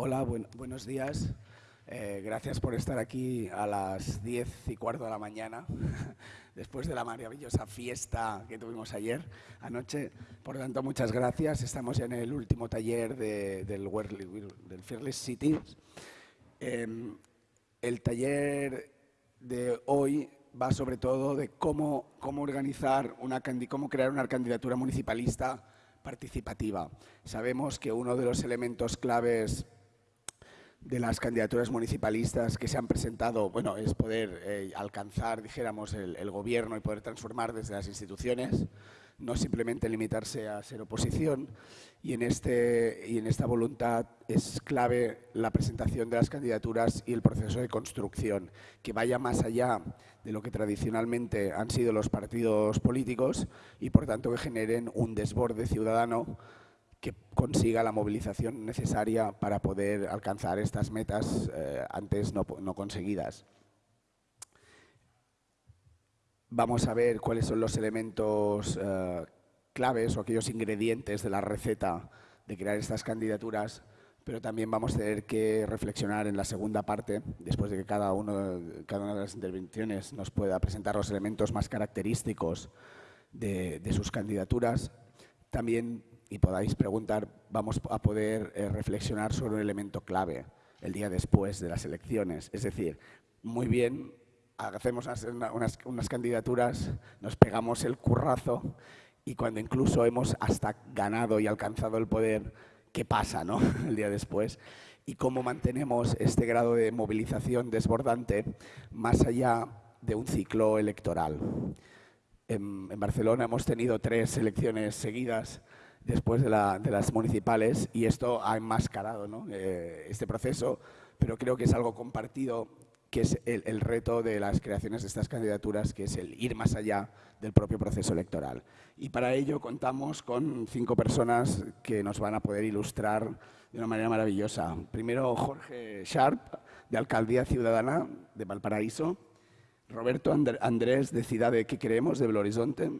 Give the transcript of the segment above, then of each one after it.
Hola, buenos días. Eh, gracias por estar aquí a las 10 y cuarto de la mañana, después de la maravillosa fiesta que tuvimos ayer anoche. Por lo tanto, muchas gracias. Estamos en el último taller del, del Fearless City. Em, el taller de hoy va sobre todo de cómo, cómo organizar una cómo crear una candidatura municipalista participativa. Sabemos que uno de los elementos claves de las candidaturas municipalistas que se han presentado, bueno, es poder eh, alcanzar, dijéramos, el, gobierno y poder transformar desde las instituciones, no simplemente limitarse a ser oposición. Y en, este, y en esta voluntad es clave la presentación de las candidaturas y el proceso de construcción, que vaya más allá de lo que tradicionalmente han sido los partidos políticos y, por tanto, que generen un desborde ciudadano que consiga la movilización necesaria para poder alcanzar estas metas eh, antes no, conseguidas. Vamos a ver cuáles son los elementos eh, claves o aquellos ingredientes de la receta de crear estas candidaturas, pero también vamos a tener que reflexionar en la segunda parte, después de que cada, uno, cada una de las intervenciones nos pueda presentar los elementos más característicos de, de sus candidaturas, también y podáis preguntar, vamos a poder eh, reflexionar sobre un elemento clave el día después de las elecciones. Es decir, muy bien, hacemos unas, unas, candidaturas, nos pegamos el currazo y cuando incluso hemos hasta ganado y alcanzado el poder, ¿qué pasa no? el día después? Y cómo mantenemos este grado de movilización desbordante más allá de un ciclo electoral. En, en Barcelona hemos tenido tres elecciones seguidas después de, las municipales y esto ha enmascarado eh, este proceso, pero creo que es algo compartido, que es el, reto de las creaciones de estas candidaturas, que es el ir más allá del propio proceso electoral. Y para ello contamos con cinco personas que nos van a poder ilustrar de una manera maravillosa. Primero Jorge Sharp, de Alcaldía Ciudadana de Valparaíso, Roberto Andrés, de Ciudad de ¿Qué Queremos, de Belo Horizonte,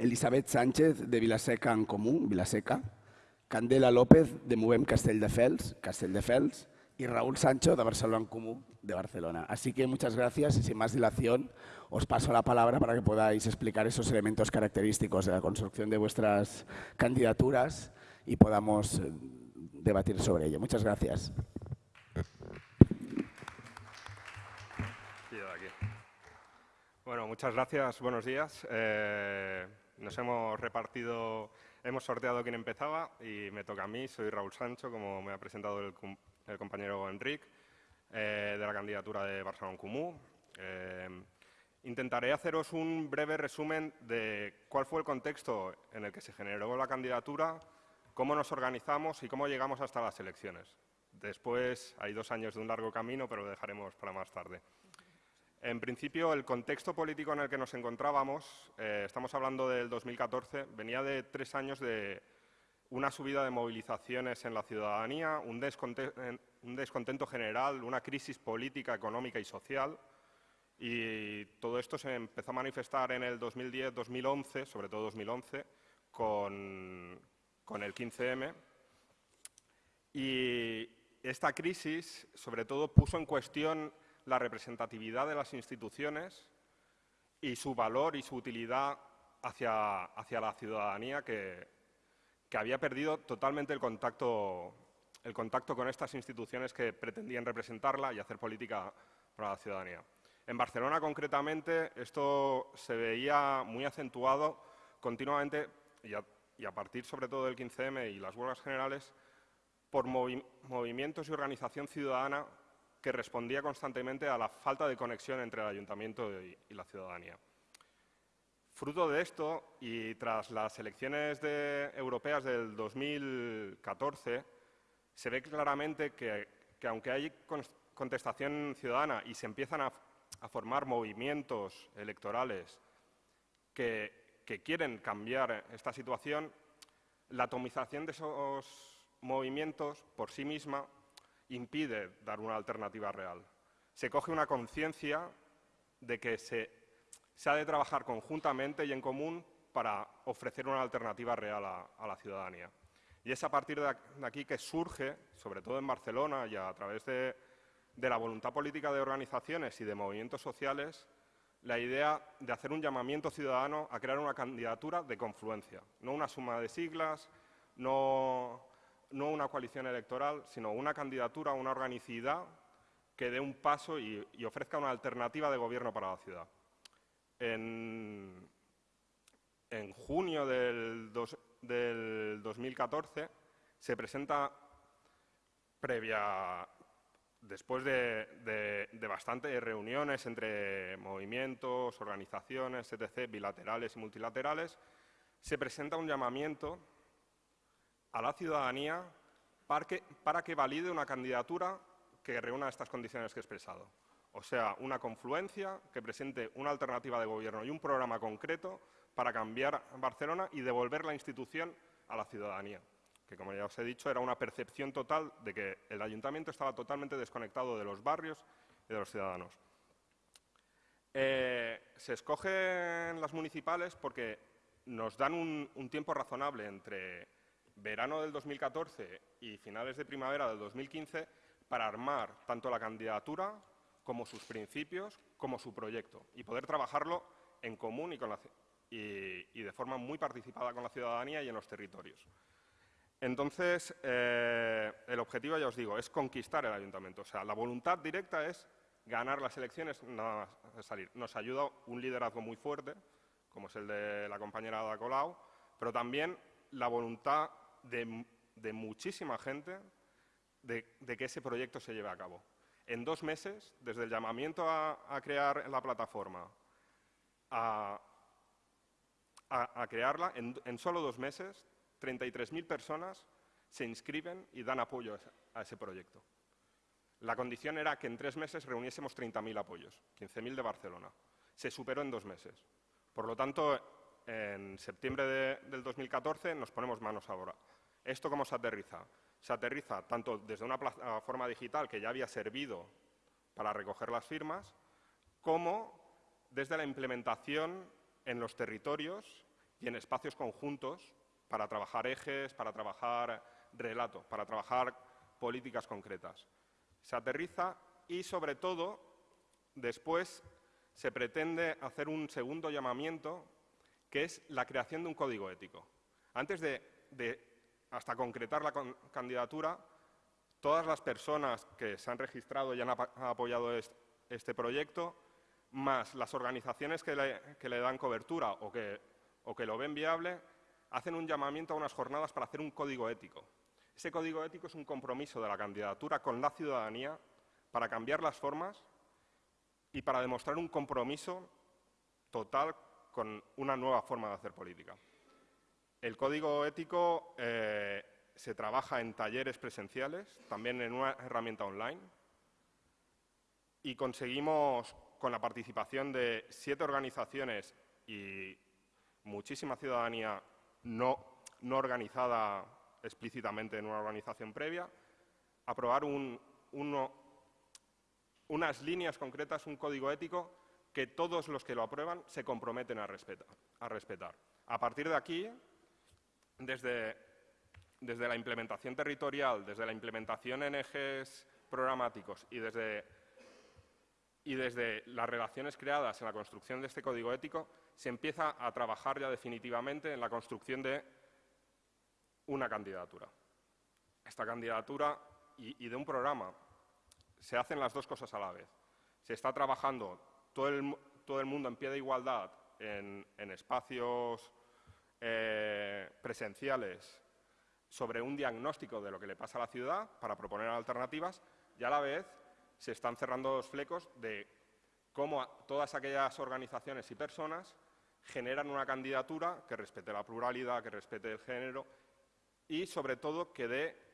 Elisabet Sánchez, de Vilaseca en Comú, Vilaseca, Candela López, de Movem Castelldefels, Castelldefels, y Raúl Sancho, de Barcelona en Comú, de Barcelona. Así que muchas gracias y sin más dilación os paso la palabra para que podáis explicar esos elementos característicos de la construcción de vuestras candidaturas y podamos eh, debatir sobre ello. Muchas gracias. Bueno, muchas gracias. Buenos días. Eh, nos hemos repartido, hemos sorteado quién empezaba y me toca a mí. Soy Raúl Sancho, como me ha presentado el, compañero Enric, eh, de la candidatura de Barcelona Comú. Eh, intentaré haceros un breve resumen de cuál fue el contexto en el que se generó la candidatura, cómo nos organizamos y cómo llegamos hasta las elecciones. Después hay dos años de un largo camino, pero lo dejaremos para más tarde. En principio, el contexto político en el que nos encontrábamos, eh, estamos hablando del 2014, venía de tres años de una subida de movilizaciones en la ciudadanía, un descontento, general, una crisis política, económica y social. Y todo esto se empezó a manifestar en el 2010-2011, sobre todo 2011, con, con el 15M. Y esta crisis, sobre todo, puso en cuestión la representatividad de las instituciones y su valor y su utilidad hacia, hacia la ciudadanía que, que, había perdido totalmente el contacto, el contacto con estas instituciones que pretendían representarla y hacer política para la ciudadanía. En Barcelona, concretamente, esto se veía muy acentuado continuamente y a, partir, sobre todo, del 15M y las huelgas generales, por movimientos y organización ciudadana que respondía constantemente a la falta de conexión entre el ayuntamiento y, la ciudadanía. Fruto de esto, y tras las elecciones europeas del 2014, se ve claramente que, aunque hay contestación ciudadana y se empiezan a, formar movimientos electorales que, quieren cambiar esta situación, la atomización de esos movimientos por sí misma impide dar una alternativa real. Se coge una conciencia de que se, ha de trabajar conjuntamente y en común para ofrecer una alternativa real a, la ciudadanía. Y es a partir de aquí que surge, sobre todo en Barcelona y a través de, la voluntad política de organizaciones y de movimientos sociales, la idea de hacer un llamamiento ciudadano a crear una candidatura de confluencia, no una suma de siglas, no, una coalición electoral, sino una candidatura, una organicidad que dé un paso y, ofrezca una alternativa de gobierno para la ciudad. En, junio del, del 2014 se presenta previa, después de, bastantes reuniones entre movimientos, organizaciones, etc., bilaterales y multilaterales, se presenta un llamamiento a la ciudadanía para que, valide una candidatura que reúna estas condiciones que he expresado. O sea, una confluencia que presente una alternativa de gobierno y un programa concreto para cambiar Barcelona y devolver la institución a la ciudadanía, que como ya os he dicho era una percepción total de que el ayuntamiento estaba totalmente desconectado de los barrios y de los ciudadanos. Eh, se escogen las municipales porque nos dan un, tiempo razonable entre verano del 2014 y finales de primavera del 2015 para armar tanto la candidatura como sus principios, como su proyecto, y poder trabajarlo en común y, con la, y, de forma muy participada con la ciudadanía y en los territorios. Entonces, eh, el objetivo, ya os digo, es conquistar el ayuntamiento. O sea, la voluntad directa es ganar las elecciones, nada más salir. Nos ayuda un liderazgo muy fuerte, como es el de la compañera Ada Colau, pero también la voluntad de, muchísima gente de, que ese proyecto se lleve a cabo. En dos meses, desde el llamamiento a, crear la plataforma, a, crearla, en, solo dos meses, 33.000 personas se inscriben y dan apoyo a ese, proyecto. La condición era que en tres meses reuniésemos 30.000 apoyos, 15.000 de Barcelona. Se superó en dos meses. Por lo tanto, en septiembre del 2014 nos ponemos manos a obra. ¿Esto cómo se aterriza? Se aterriza tanto desde una plataforma digital que ya había servido para recoger las firmas, como desde la implementación en los territorios y en espacios conjuntos para trabajar ejes, para trabajar relato, para trabajar políticas concretas. Se aterriza y, sobre todo, después se pretende hacer un segundo llamamiento, que es la creación de un código ético. Antes de, hasta concretar la candidatura, todas las personas que se han registrado y han apoyado este proyecto más las organizaciones que le, dan cobertura o que, lo ven viable, hacen un llamamiento a unas jornadas para hacer un código ético. Ese código ético es un compromiso de la candidatura con la ciudadanía para cambiar las formas y para demostrar un compromiso total con una nueva forma de hacer política. El código ético eh, se trabaja en talleres presenciales, también en una herramienta online, y conseguimos con la participación de siete organizaciones y muchísima ciudadanía no, organizada explícitamente en una organización previa, aprobar unas líneas concretas, un código ético que todos los que lo aprueban se comprometen a. A, respetar. a partir de aquí, desde, desde la implementación territorial, desde la implementación en ejes programáticos y desde y desde las relaciones creadas en la construcción de este código ético se empieza a trabajar ya definitivamente en la construcción de una candidatura. Esta candidatura y, de un programa. Se hacen las dos cosas a la vez. Se está trabajando todo el, todo el mundo en pie de igualdad en, espacios eh, presenciales sobre un diagnóstico de lo que le pasa a la ciudad para proponer alternativas y a la vez se están cerrando los flecos de cómo todas aquellas organizaciones y personas generan una candidatura que respete la pluralidad, que respete el género y, sobre todo, que dé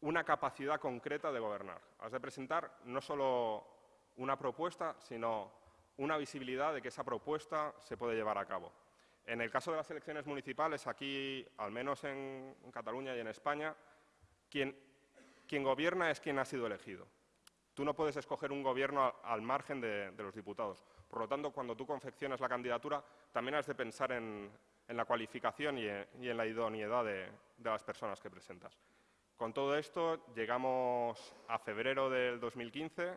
una capacidad concreta de gobernar. Has de presentar no solo una propuesta, sino una visibilidad de que esa propuesta se puede llevar a cabo. En el caso de las elecciones municipales, aquí, al menos en, Cataluña y en España, quien quien gobierna es quien ha sido elegido. Tú no puedes escoger un gobierno al margen de, los diputados. Por lo tanto, cuando tú confeccionas la candidatura, también has de pensar en, la cualificación y en, la idoneidad de, de las personas que presentas. Con todo esto, llegamos a febrero del 2015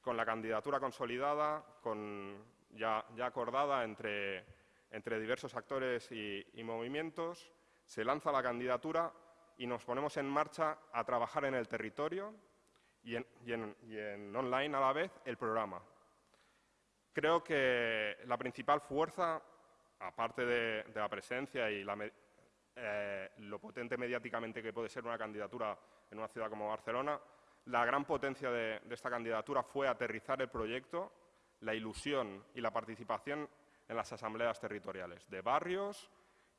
con la candidatura consolidada, con ya, acordada entre, entre, diversos actores y, movimientos, se lanza la candidatura y nos ponemos en marcha a trabajar en el territorio y en, online a la vez el programa. Creo que la principal fuerza, aparte de, la presencia y eh, lo potente mediáticamente que puede ser una candidatura en una ciudad como Barcelona, la gran potencia de, esta candidatura fue aterrizar el proyecto, la ilusión y la participación en las asambleas territoriales de barrios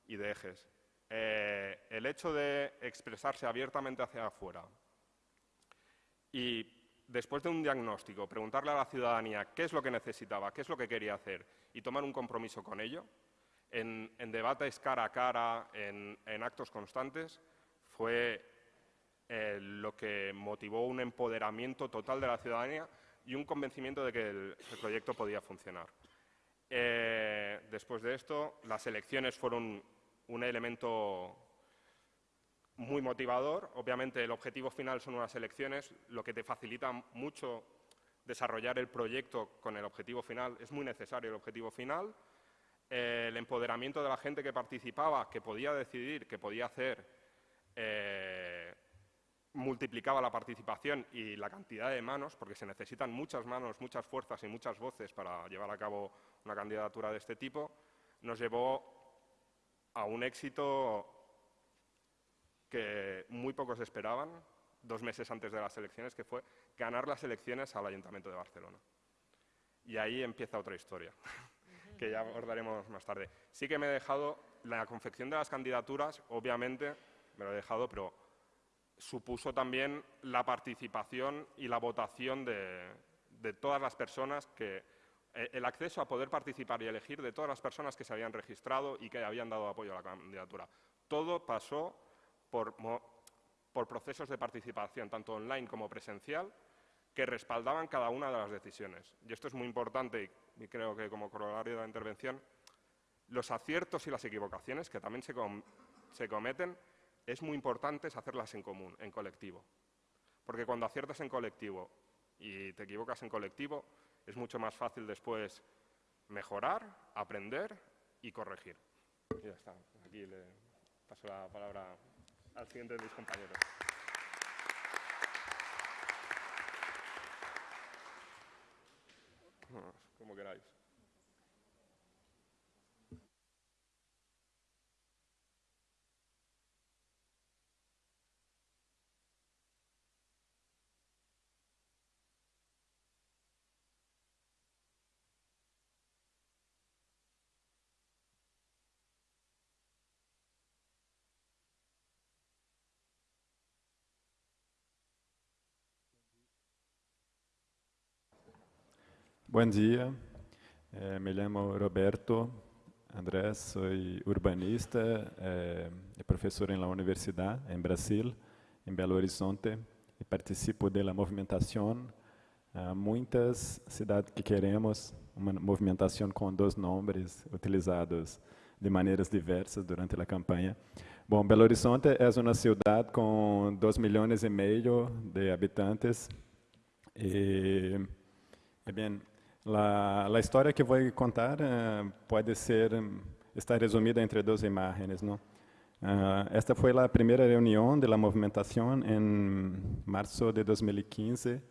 y de ejes. Eh, el hecho de expresarse abiertamente hacia afuera y después de un diagnóstico, preguntarle a la ciudadanía qué es lo que necesitaba, qué es lo que quería hacer y tomar un compromiso con ello, en, debates cara a cara, en actos constantes, fue eh, lo que motivó un empoderamiento total de la ciudadanía y un convencimiento de que el, proyecto podía funcionar. Eh, después de esto, las elecciones fueron un elemento muy motivador. Obviamente, el objetivo final son unas elecciones, lo que te facilita mucho desarrollar el proyecto con el objetivo final. Es muy necesario el objetivo final. Eh, el empoderamiento de la gente que participaba, que podía decidir, que podía hacer multiplicaba la participación y la cantidad de manos, porque se necesitan muchas manos, muchas fuerzas y muchas voces para llevar a cabo una candidatura de este tipo, nos llevó a un éxito que muy pocos esperaban, dos meses antes de las elecciones, que fue ganar las elecciones al Ayuntamiento de Barcelona. Y ahí empieza otra historia, que ya abordaremos más tarde. Sí que me he dejado la confección de las candidaturas, obviamente, me lo he dejado, pero supuso también la participación y la votación de, todas las personas que eh, el acceso a poder participar y elegir de todas las personas que se habían registrado y que habían dado apoyo a la candidatura. Todo pasó por, procesos de participación, tanto online como presencial, que respaldaban cada una de las decisiones. Y esto es muy importante y, creo que como corolario de la intervención, los aciertos y las equivocaciones que también se cometen es muy importante hacerlas en común, en colectivo. Porque cuando aciertas en colectivo y te equivocas en colectivo, es mucho más fácil después mejorar, aprender y corregir. Y ya está. Aquí le paso la palabra al siguiente de mis compañeros. Como queráis. Bom dia, é, me chamo Roberto Andrés, sou urbanista é, e professor na universidade em Brasil, em Belo Horizonte, e participo da movimentação. Há muitas cidades que queremos uma movimentação com dois nomes utilizados de maneiras diversas durante a campanha. Bom, Belo Horizonte é uma cidade com 2 milhões e meio de habitantes e, bem, La, la historia que voy a contar uh, puede ser, está resumida entre dos imágenes. ¿no? Uh, esta foi a primeira reunião da movimentação em março de 2015,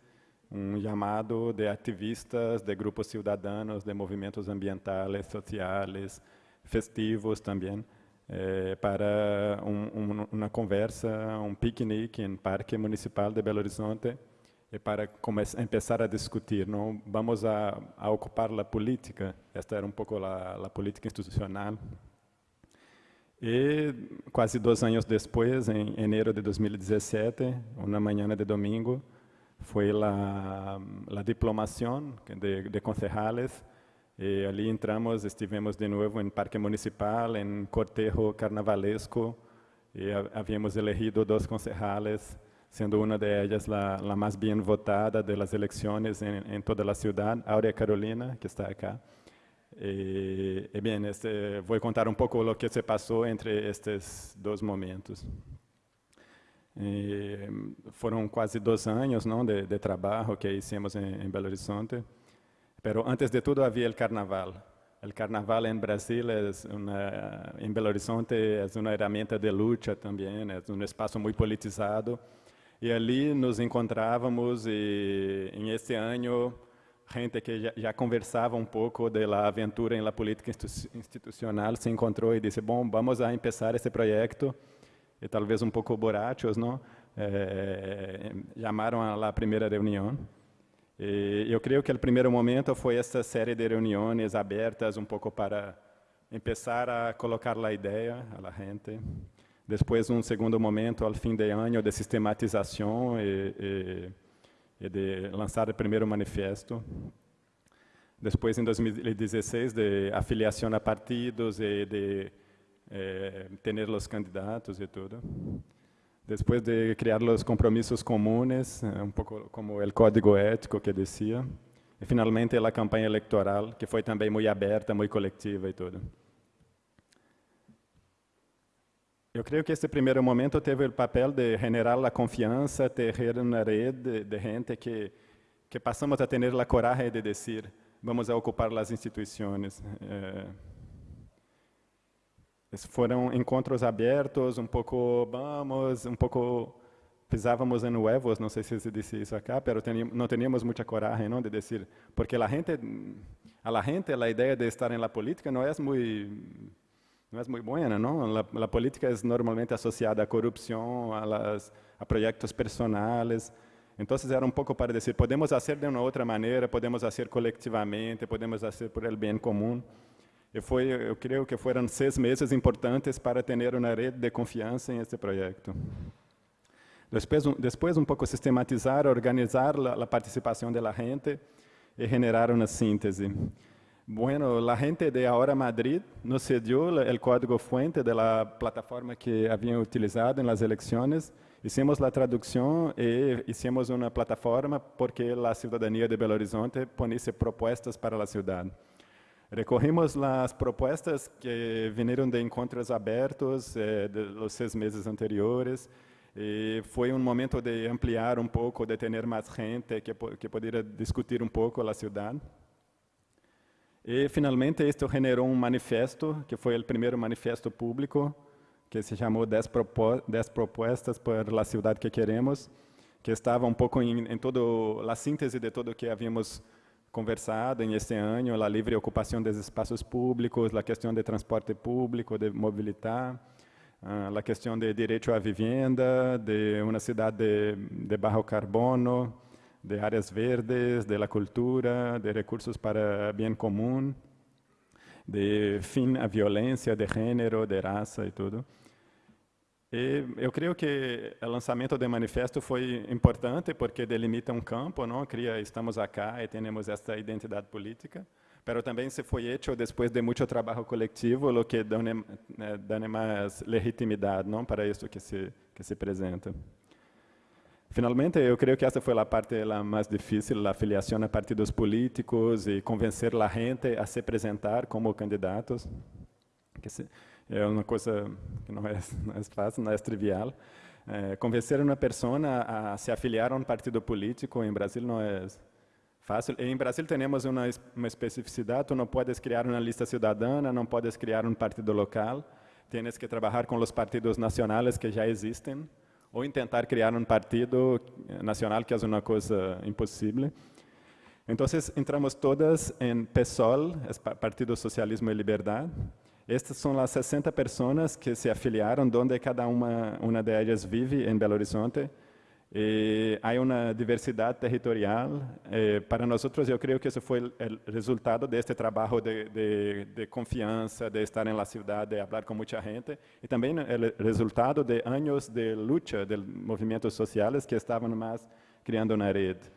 um chamado de ativistas, de grupos ciudadanos, de movimentos ambientais, sociais, festivos também, eh, para um, um, uma conversa, um piquenique em Parque Municipal de Belo Horizonte, e para começar a discutir, não vamos a, a, ocupar a política, esta era um pouco a, a política institucional. E quase dois anos depois, em enero de 2017, uma manhã de domingo, foi a, a diplomação de, de concejales e ali entramos, estivemos de novo em Parque Municipal, em cortejo carnavalesco, e havíamos elegido dois concejales sendo uma de ellas la, la más bien votada elecciones en, en toda la ciudad, Aurea Carolina, que está acá. E, e bem, este, vou contar um pouco o que se passou entre estes dois momentos. E, foram quase dois anos não, de, de trabalho que hicimos em, em Belo Horizonte. Pero antes de tudo havia o carnaval. O carnaval em Brasil é uma, em Belo Horizonte é uma ferramenta de luta também, é um espaço muito politizado. E ali nos encontrávamos e em esse ano gente que já, já, conversava um pouco da aventura em la política institucional se encontrou e disse, bom, vamos a começar esse projeto, e talvez um pouco borrachos, não? Eh, a primeira reunião. E eu creio que o primeiro momento foi essa série de reuniões abertas, um pouco para começar a colocar a ideia la gente. Depois, um segundo momento, ao fim de ano, de sistematização e, e e de lançar o primeiro manifesto. Depois, em 2016, de afiliação a partidos e de eh, ter os candidatos e tudo. Depois de criar os compromissos comuns, eh, um pouco como o código ético que dizia. E, finalmente, a campanha eleitoral, que foi também muito aberta, muito coletiva e tudo. Eu creio que esse primeiro momento teve o papel de generar a confiança, ter uma rede de gente que que passamos a ter a coragem de dizer, vamos a ocupar as instituições. Eh, foram encontros abertos, um pouco vamos, um pouco pisávamos em huevos, não sei se se disse isso acá, mas não tínhamos muita coragem, não, de dizer, porque a gente, a gente, a ideia de estar na política não é muito não é muito boa, não? A, política é normalmente associada à corrupção, a, las, a projetos personais. Então, era um pouco para dizer, podemos fazer de uma outra maneira, podemos fazer coletivamente, podemos fazer por el bem comum. E foi, eu creio que foram seis meses importantes para ter uma rede de confiança em este projeto. Depois, depois um pouco sistematizar, organizar a participação da gente e generar uma síntese. Bueno, la gente de Ahora Madrid nos cedió el código fuente de la plataforma que habían utilizado en las elecciones. Hicimos la traducción y hicimos una plataforma porque la ciudadanía de Belo Horizonte ponía propuestas para la ciudad. Recorrimos las propuestas que vinieron de encontros abertos eh, de los seis meses anteriores. E foi um momento de ampliar um pouco, de ter mais gente que, que poderia discutir um pouco a cidade. E, finalmente, isto generou um manifesto, que foi o primeiro manifesto público, que se chamou 10, propo propostas para a cidade que queremos, que estava um pouco em, em todo a síntese de tudo o que havíamos conversado em este ano, a livre ocupação dos espaços públicos, a questão de transporte público, de mobilidade, uh, a questão de direito à vivenda, de uma cidade de, de baixo carbono, de áreas verdes, de la cultura, de recursos para bem comum, de fim à violência de gênero, de raça e tudo. E eu creio que o lançamento do manifesto foi importante porque delimita um campo, não? Cria, estamos acá e temos esta identidade política, mas também se foi feito depois de muito trabalho coletivo, o que dá, dá mais legitimidade, não, para isso que se que se apresenta. Finalmente, eu creio que essa foi a parte mais difícil, a afiliação a partidos políticos e convencer a gente a se apresentar como candidatos. Que é uma coisa que não é, não é fácil, não é trivial. É, convencer uma pessoa a se afiliar a um partido político em Brasil não é fácil. Em Brasil temos uma, uma especificidade, tu não podes criar uma lista cidadana, não podes criar um partido local, tens que trabalhar com os partidos nacionais que já existem ou em tentar criar um partido nacional, que é uma coisa impossível. Então, entramos todas em PSOL, Partido Socialismo e Liberdade. Estas são as 60 pessoas que se afiliaram, onde cada uma, uma de elas vive em Belo Horizonte. E há uma diversidade territorial. Eh, para nós, eu creio que isso foi o resultado deste trabalho de, de, de confiança, de estar na cidade, de falar com muita gente, e também o resultado de anos de luta de movimentos sociais que estavam mais criando uma rede.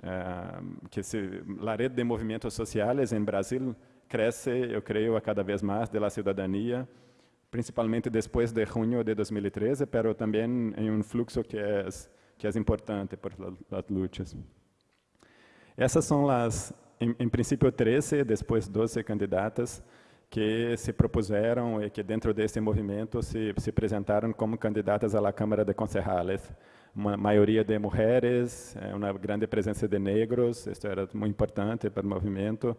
Uh, que se, a rede de movimentos sociais em Brasil cresce, eu creio, a cada vez mais da cidadania, principalmente depois de junho de 2013, mas também em um fluxo que é que é importante para as lutas. Essas são as em, em princípio 13, depois 12 candidatas que se propuseram e que dentro desse movimento se, se apresentaram como candidatas à Câmara de Concejales. Uma maioria de mulheres, eh, uma grande presença de negros, isso era muito importante para o movimento.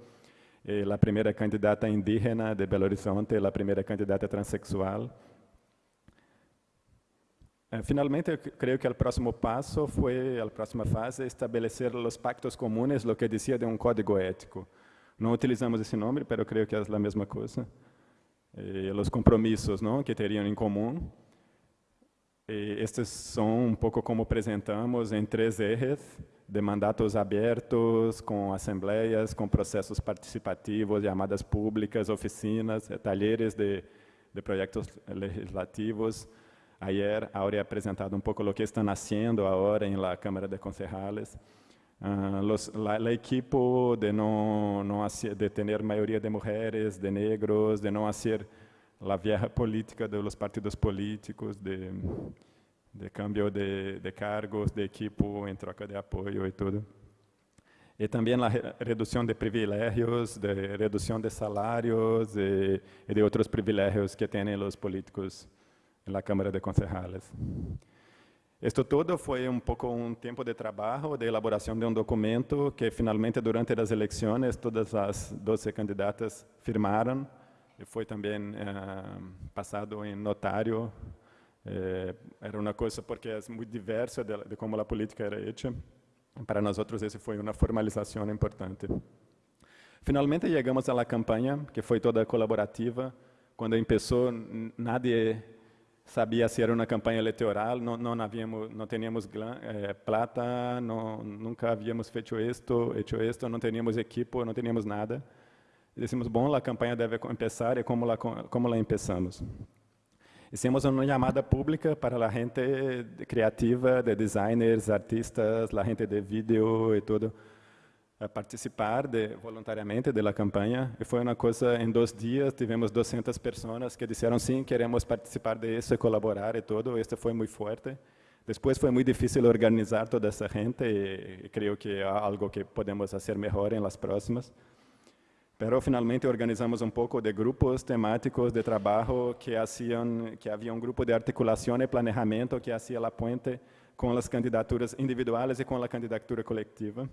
E a primeira candidata indígena de Belo Horizonte, a primeira candidata transexual. Eh, finalmente, eu creio que o próximo passo foi, a próxima fase, estabelecer os pactos comunes, o que dizia de um código ético. Não utilizamos esse nome, mas eu creio que é a mesma coisa. E os compromissos não, que teriam em comum. E estes são um pouco como apresentamos em três ejes, de mandatos abertos, com assembleias, com processos participativos, chamadas públicas, oficinas, talheres de, de projetos legislativos. Ayer, Aurea apresentado um pouco o que está nascendo agora em la Câmara de Concejales. Uh, los, la, la, equipo de no, no hacer, de tener mayoría de mujeres, de negros, de no hacer la vieja política de los partidos políticos, de, de cambio de, de cargos, de equipo en troca de apoyo y todo. Y también la reducción de privilegios, de reducción de salarios y, y de otros privilegios que tienen los políticos en la Cámara de Concejales. Isto todo foi um pouco um tempo de trabalho, de elaboração de um documento que finalmente durante as eleições todas as 12 candidatas firmaram e foi também eh, passado em notário. Eh, era uma coisa porque é muito diversa de, de como a política era feita. Para nós outros esse foi uma formalização importante. Finalmente chegamos à campanha que foi toda colaborativa. Quando começou, nadie sabia se era uma campanha eleitoral, não, não havíamos, não tínhamos eh, plata, não, nunca havíamos feito isto, hecho isto, não tínhamos equipo, não tínhamos nada. E dissemos, bom, a campanha deve começar e como lá como lá começamos. Hicimos uma chamada pública para a gente criativa, de designers, artistas, a gente de vídeo e tudo participar de, voluntariamente da campanha e foi uma coisa em dois dias tivemos 200 pessoas que disseram sim queremos participar disso e colaborar e tudo. Isso foi muito forte. Depois foi muito difícil organizar toda essa gente e, e creio que é algo que podemos fazer melhor em las próximas. Pero finalmente organizamos um pouco de grupos temáticos de trabalho que haciam que havia um grupo de articulação e planejamento que fazia a ponte com as candidaturas individuais e com a candidatura coletiva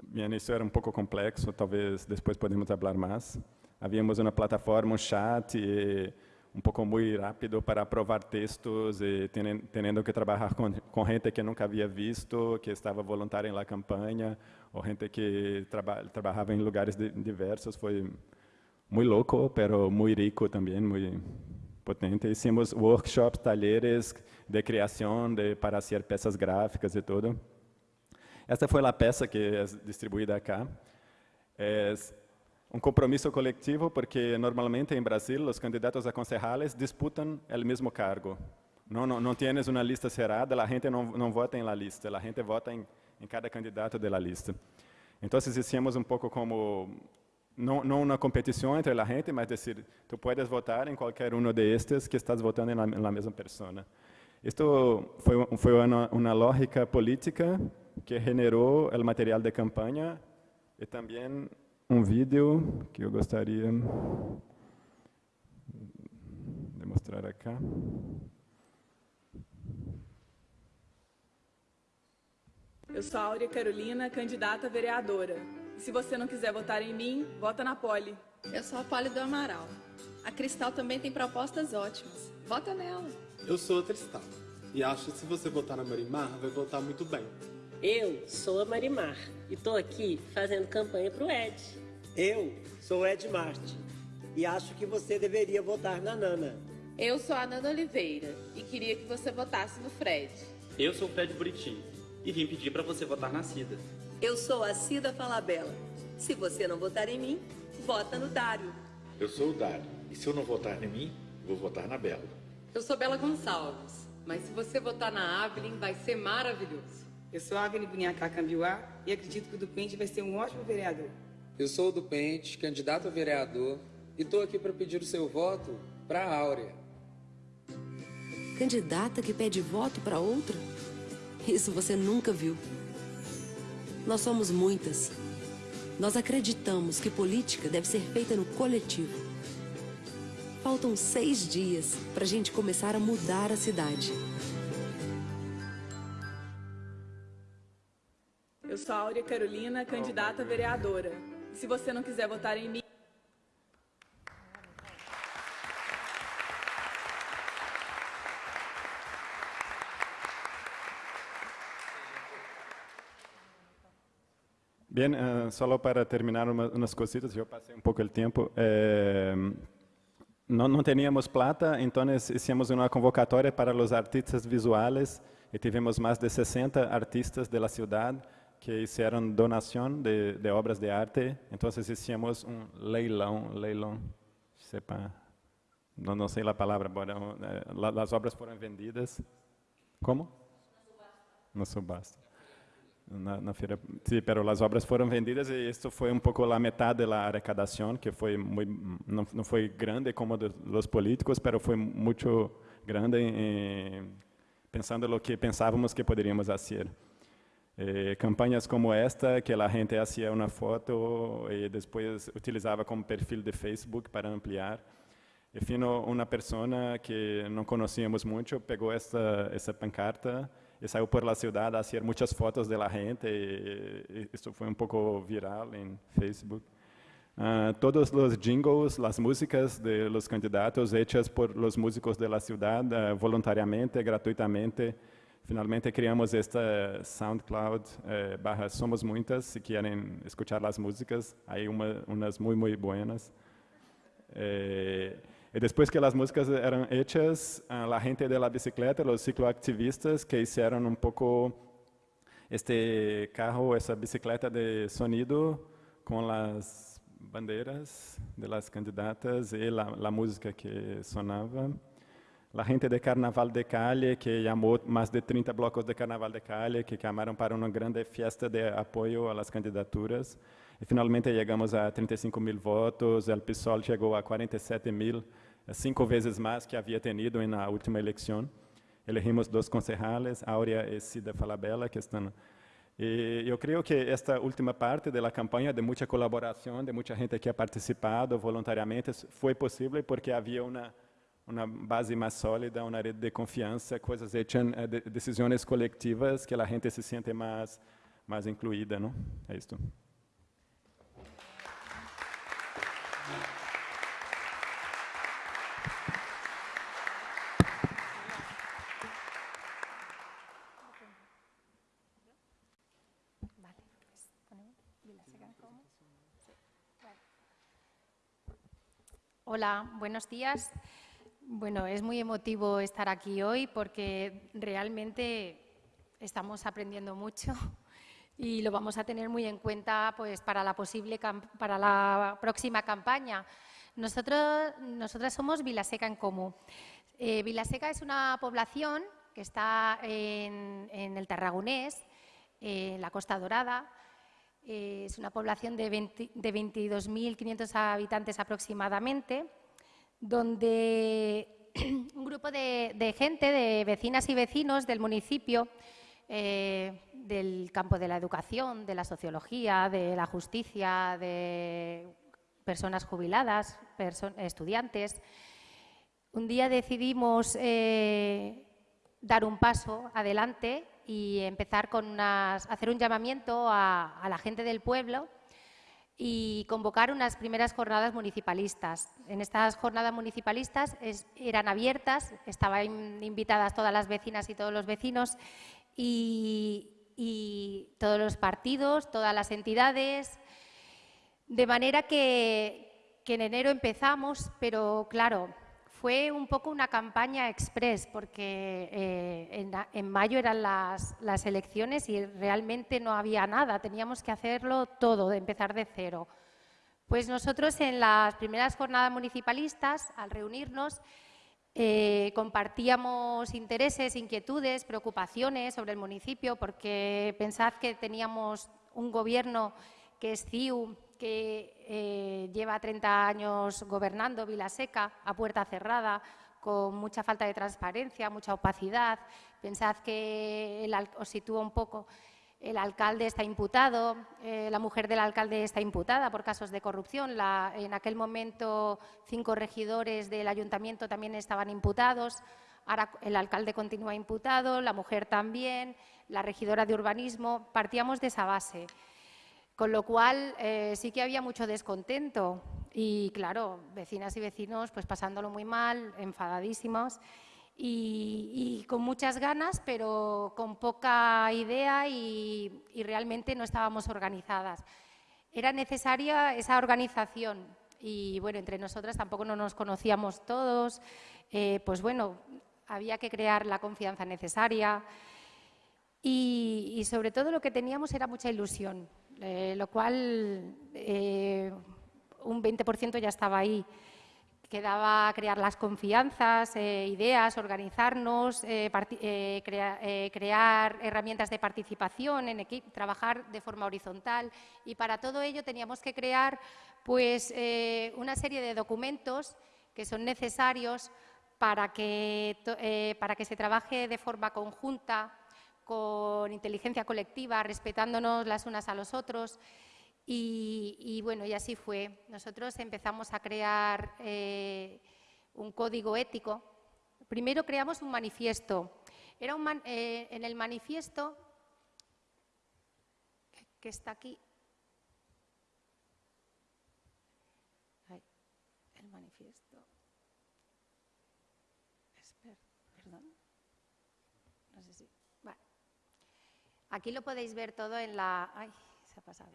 Bien, isso era um pouco complexo, talvez depois podemos falar mais. Havíamos uma plataforma, um chat, um pouco muito rápido para aprovar textos e tendo que trabalhar com, com gente que nunca havia visto, que estava voluntária la campanha, ou gente que traba, trabalhava em lugares de, diversos. Foi muito louco, pero muito rico também, muito potente. Hicimos workshops, talheres de criação de, para fazer peças gráficas e tudo. Esta foi a peça que é distribuída cá. É um compromisso coletivo porque normalmente em Brasil os candidatos a concejales disputam o mesmo cargo. Não, não, não tienes uma lista cerrada, a gente não, não vota em la lista, a gente vota em, em cada candidato da lista. Então, hicimos um pouco como não, não uma competição entre a gente, mas dizer, tu puedes votar em qualquer um de estes que estás votando na, na mesma pessoa. Isto foi, foi uma, uma lógica política que generou o material de campanha e também um vídeo que eu gostaria de mostrar aqui. Eu sou a Áurea Carolina, candidata a vereadora. E se você não quiser votar em mim, vota na Poli. Eu sou a Poli do Amaral. A Cristal também tem propostas ótimas. Vota nela. Eu sou a Cristal. E acho que se você votar na Marimar, vai votar muito bem. Eu sou a Marimar e estou aqui fazendo campanha para o Ed. Eu sou o Ed Marte e acho que você deveria votar na Nana. Eu sou a Nana Oliveira e queria que você votasse no Fred. Eu sou o Fred Buriti e vim pedir para você votar na Cida. Eu sou a Cida Falabella. Se você não votar em mim, vota no Dário. Eu sou o Dário e se eu não votar em mim, vou votar na Bela. Eu sou Bela Gonçalves, mas se você votar na Avelin, vai ser maravilhoso. Eu sou Agni Bunhacá Cambiuá e acredito que o Dupente vai ser um ótimo vereador. Eu sou o Dupente, candidato a vereador, e estou aqui para pedir o seu voto para a Áurea. Candidata que pede voto para outra? Isso você nunca viu. Nós somos muitas, Nós acreditamos que política deve ser feita no coletivo. Faltam seis dias para a gente começar a mudar a cidade. Eu sou Áurea Carolina, candidata a vereadora. Se você não quiser votar em mim, Bien, uh, solo para terminar uma, umas cositas, eu passei um pouco o tempo. Eh, não, não tínhamos plata, então fizemos uma convocatória para os artistas visuais e tivemos mais de 60 artistas da cidade que fizeram donação de, de, obras de arte. Então fizemos um leilão, leilão, sepa, não, não sei a palavra, bueno, eh, as obras foram vendidas. Como? Na subasta. Na, na feira, sí, pero as obras foram vendidas e isso foi um pouco a metade da arrecadação, que foi muito, não, não foi grande como dos políticos, pero foi muito grande em, pensando no que pensávamos que poderíamos fazer. Eh, campanhas como esta, que a gente fazia uma foto e depois utilizava como perfil de Facebook para ampliar. Fino uma pessoa que não conhecíamos muito pegou essa essa pancarta e saiu por la cidade a fazer muitas fotos de la gente e, e isso foi um pouco viral em Facebook. Uh, todos os jingles, as músicas de los candidatos hechas por los músicos de la ciudad uh, voluntariamente, gratuitamente. Finalmente criamos esta SoundCloud eh, barra Somos Muitas, se querem escuchar as músicas, aí uma, umas muito, muito buenas. Eh, e depois que as músicas eram hechas, a gente de la bicicleta, os cicloactivistas que fizeram um pouco este carro, essa bicicleta de sonido com as bandeiras de las candidatas e a música que sonava. A gente de Carnaval de Cali, que chamou mais de 30 blocos de Carnaval de Cali, que chamaram para uma grande festa de apoio às candidaturas. E finalmente chegamos a 35 mil votos, o PSOL chegou a 47 mil, cinco vezes mais que havia tenido na última eleição. Elegimos dois concejales, Áurea e Cida Falabella, que estão... E eu creio que esta última parte da campanha, de muita colaboração, de muita gente que ha participado voluntariamente, foi possível porque havia uma uma base mais sólida, uma rede de confiança, coisas hechas, decisões coletivas que a gente se sente mais mais incluída, não? É isso. Hola, buenos días. Bueno, es muy emotivo estar aquí hoy porque realmente estamos aprendiendo mucho y lo vamos a tener muy en cuenta pues, para, la posible, para la próxima campaña. Nosotros, nosotras somos Vilaseca en Comú. Eh, Vilaseca es una población que está en, el Tarragonés, en la Costa Dorada. Eh, es una población de, de 22.500 habitantes aproximadamente donde un grupo de, gente, de vecinas y vecinos del municipio, eh, del campo de la educación, de la sociología, de la justicia, de personas jubiladas, estudiantes, un día decidimos eh, dar un paso adelante y empezar con hacer un llamamiento a la gente del pueblo y convocar unas primeras jornadas municipalistas. En estas jornadas municipalistas eran abiertas, estaban invitadas todas las vecinas y todos los vecinos y, todos los partidos, todas las entidades, de manera que, en enero empezamos, pero claro, fue un poco una campaña express, porque eh, en, mayo eran las, elecciones y realmente no había nada, teníamos que hacerlo todo, de empezar de cero. Pues nosotros en las primeras jornadas municipalistas, al reunirnos, eh, compartíamos intereses, inquietudes, preocupaciones sobre el municipio, porque pensad que teníamos un gobierno que es CIU, que eh, lleva 30 años gobernando Vilaseca a puerta cerrada, con mucha falta de transparencia, mucha opacidad. Pensad que, os sitúo un poco, el alcalde está imputado, eh, la mujer del alcalde está imputada por casos de corrupción. en aquel momento cinco regidores del ayuntamiento también estaban imputados. Ahora el alcalde continúa imputado, la mujer también, la regidora de urbanismo. Partíamos de esa base. Con lo cual eh, sí que había mucho descontento. Y, claro, vecinas y vecinos pues pasándolo muy mal, enfadadísimos y, con muchas ganas, pero con poca idea y, realmente no estábamos organizadas. Era necesaria esa organización y bueno, entre nosotras tampoco no nos conocíamos todos, eh, pues bueno, había que crear la confianza necesaria y, sobre todo lo que teníamos era mucha ilusión, eh, lo cual eh, un 20% ya estaba ahí. Quedaba crear las confianzas, eh, ideas, organizarnos, crear herramientas de participación en equipo, trabajar de forma horizontal. Y para todo ello teníamos que crear pues, una serie de documentos que son necesarios para que, para que se trabaje de forma conjunta, con inteligencia colectiva, respetándonos las unas a los otros. Y, bueno, y así fue. Nosotros empezamos a crear eh, un código ético. Primero creamos un manifiesto. Era un eh, en el manifiesto, que está aquí, el manifiesto. perdón. No sé si. Aquí lo podéis ver todo en la. Se ha pasado.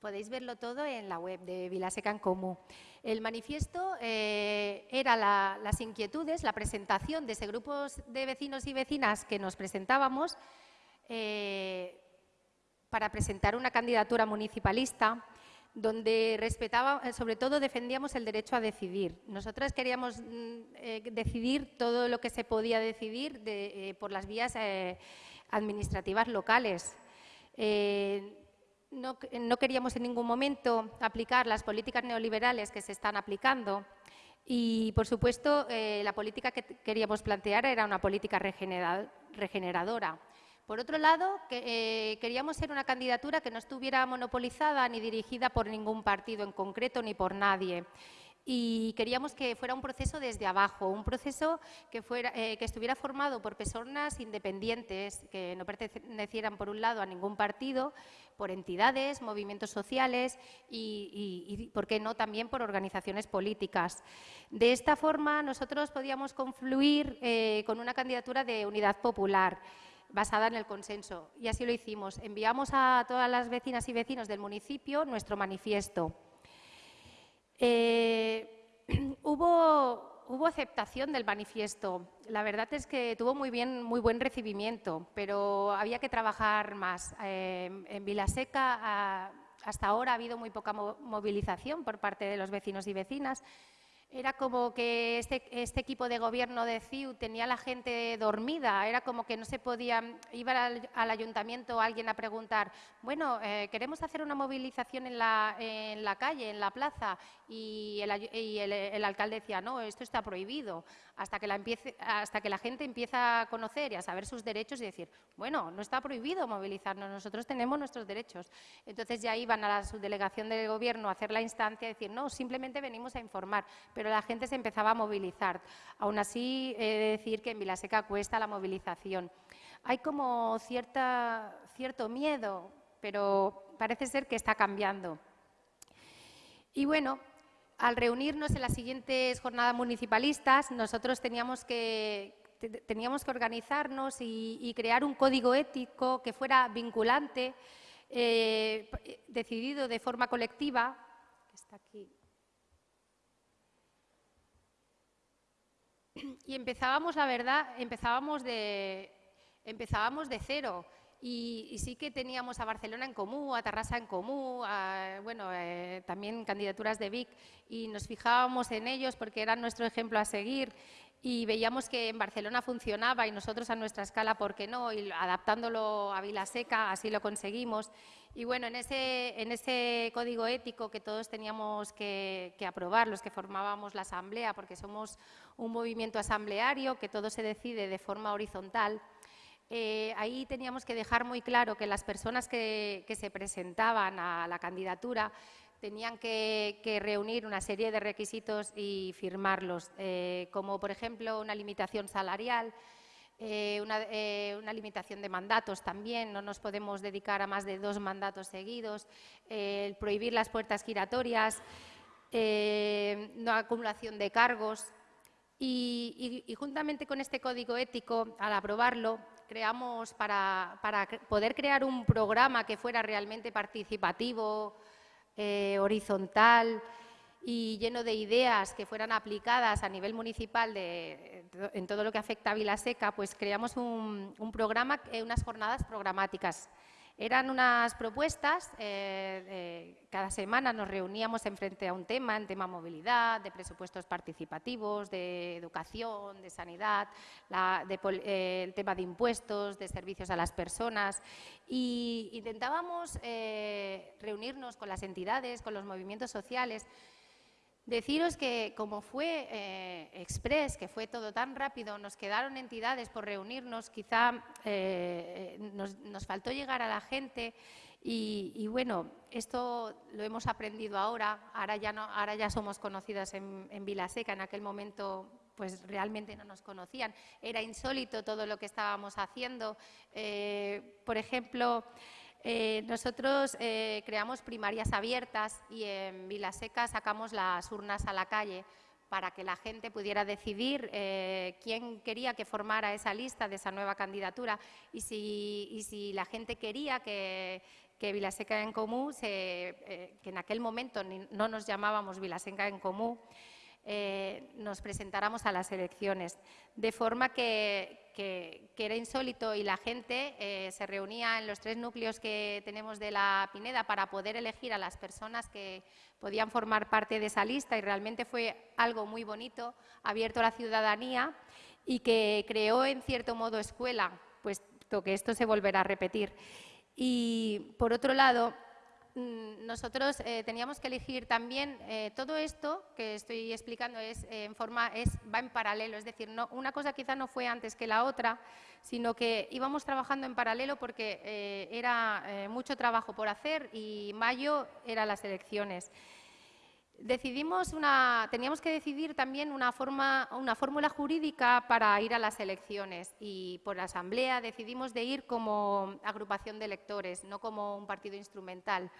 Podéis verlo todo en la web de Vilaseca en Comú. El manifiesto eh, era las inquietudes, la presentación de ese grupo de vecinos y vecinas que nos presentábamos eh, para presentar una candidatura municipalista donde respetaba, eh, sobre todo defendíamos el derecho a decidir. Nosotras queríamos mm, decidir todo lo que se podía decidir por las vías administrativas locales no, queríamos en ningún momento aplicar las políticas neoliberales que se están aplicando y, por supuesto, eh, la política que queríamos plantear era una política regeneradora. Por otro lado, eh, queríamos ser una candidatura que no estuviera monopolizada ni dirigida por ningún partido en concreto ni por nadie y queríamos que fuera un proceso desde abajo, un proceso que, eh, estuviera formado por personas independientes, que no pertenecieran por un lado a ningún partido, por entidades, movimientos sociales y, ¿por qué no?, también por organizaciones políticas. De esta forma, nosotros podíamos confluir eh, con una candidatura de unidad popular basada en el consenso. Y así lo hicimos. Enviamos a todas las vecinas y vecinos del municipio nuestro manifiesto. Eh, hubo, aceptación del manifiesto. La verdad es que tuvo muy, bien, muy buen recibimiento, pero había que trabajar más. Eh, en Vilaseca hasta ahora ha habido muy poca movilización por parte de los vecinos y vecinas era como que este, este, equipo de gobierno de CIU tenía a la gente dormida, era como que no se podía, iba al, ayuntamiento alguien a preguntar, bueno, eh, queremos hacer una movilización en la, en la calle, en la plaza, y, el, alcalde decía, no, esto está prohibido, hasta que, la empiece, hasta que la gente empieza a conocer y a saber sus derechos y decir, bueno, no está prohibido movilizarnos, nosotros tenemos nuestros derechos. Entonces ya iban a la subdelegación del gobierno a hacer la instancia y decir, no, simplemente venimos a informar, la gente se empezaba a movilizar. Aún así, he de decir que en Vilaseca cuesta la movilización. Hay como cierta, cierto miedo, pero parece ser que está cambiando. Y bueno, al reunirnos en las siguientes jornadas municipalistas, nosotros teníamos que, teníamos que organizarnos y, crear un código ético que fuera vinculante, eh, decidido de forma colectiva, está aquí. Y empezábamos, la verdad, empezábamos de, empezábamos de cero. Y, sí que teníamos a Barcelona en común, a Tarrasa en común, bueno, eh, también candidaturas de Vic, y nos fijábamos en ellos porque eran nuestro ejemplo a seguir y veíamos que en Barcelona funcionaba y nosotros a nuestra escala, ¿por qué no? Y adaptándolo a Vilaseca, así lo conseguimos. Y bueno, en ese, en ese código ético que todos teníamos que, aprobar, los que formábamos la asamblea, porque somos un movimiento asambleario, que todo se decide de forma horizontal, eh, ahí teníamos que dejar muy claro que las personas que, se presentaban a la candidatura tenían que, reunir una serie de requisitos y firmarlos, eh, como por ejemplo una limitación salarial, eh, una, limitación de mandatos también, no nos podemos dedicar a más de dos mandatos seguidos, el prohibir las puertas giratorias, no acumulación de cargos, y, juntamente con este código ético, al aprobarlo, creamos para, poder crear un programa que fuera realmente participativo, eh, horizontal y lleno de ideas que fueran aplicadas a nivel municipal en todo lo que afecta a Vilaseca, pues creamos un, un programa, eh, unas jornadas programáticas eran unas propuestas, eh, cada semana nos reuníamos en frente a un tema, en tema movilidad, de presupuestos participativos, de educación, de sanidad, eh, el tema de impuestos, de servicios a las personas. Y intentábamos eh, reunirnos con las entidades, con los movimientos sociales, Deciros que como fue eh, Express, que fue todo tan rápido, nos quedaron entidades por reunirnos, quizá eh, nos, faltó llegar a la gente y, bueno, esto lo hemos aprendido ahora, ahora ya, no, ahora ya somos conocidas en, en Vilaseca, en aquel momento pues realmente no nos conocían. Era insólito todo lo que estábamos haciendo. Eh, por ejemplo, eh, nosotros eh, creamos primarias abiertas y en Vilaseca sacamos las urnas a la calle para que la gente pudiera decidir eh, quién quería que formara esa lista de esa nueva candidatura. Y si, la gente quería que, Vilaseca en Común, que en aquel momento no nos llamábamos Vilaseca en Común, eh, nos presentáramos a las elecciones. De forma que, era insólito y la gente eh, se reunía en los tres núcleos que tenemos de la Pineda para poder elegir a las personas que podían formar parte de esa lista y realmente fue algo muy bonito, abierto a la ciudadanía y que creó en cierto modo escuela, puesto que esto se volverá a repetir. Y por otro lado, nosotros eh, teníamos que elegir también eh, todo esto que estoy explicando es eh, en forma es va en paralelo. Es decir no, una cosa quizá no fue antes que la otra sino que íbamos trabajando en paralelo porque era mucho trabajo por hacer y mayo eran las elecciones decidimos una, teníamos que decidir también una, forma, una fórmula jurídica para ir a las elecciones y por la Asamblea decidimos de ir como agrupación de electores, no como un partido instrumental.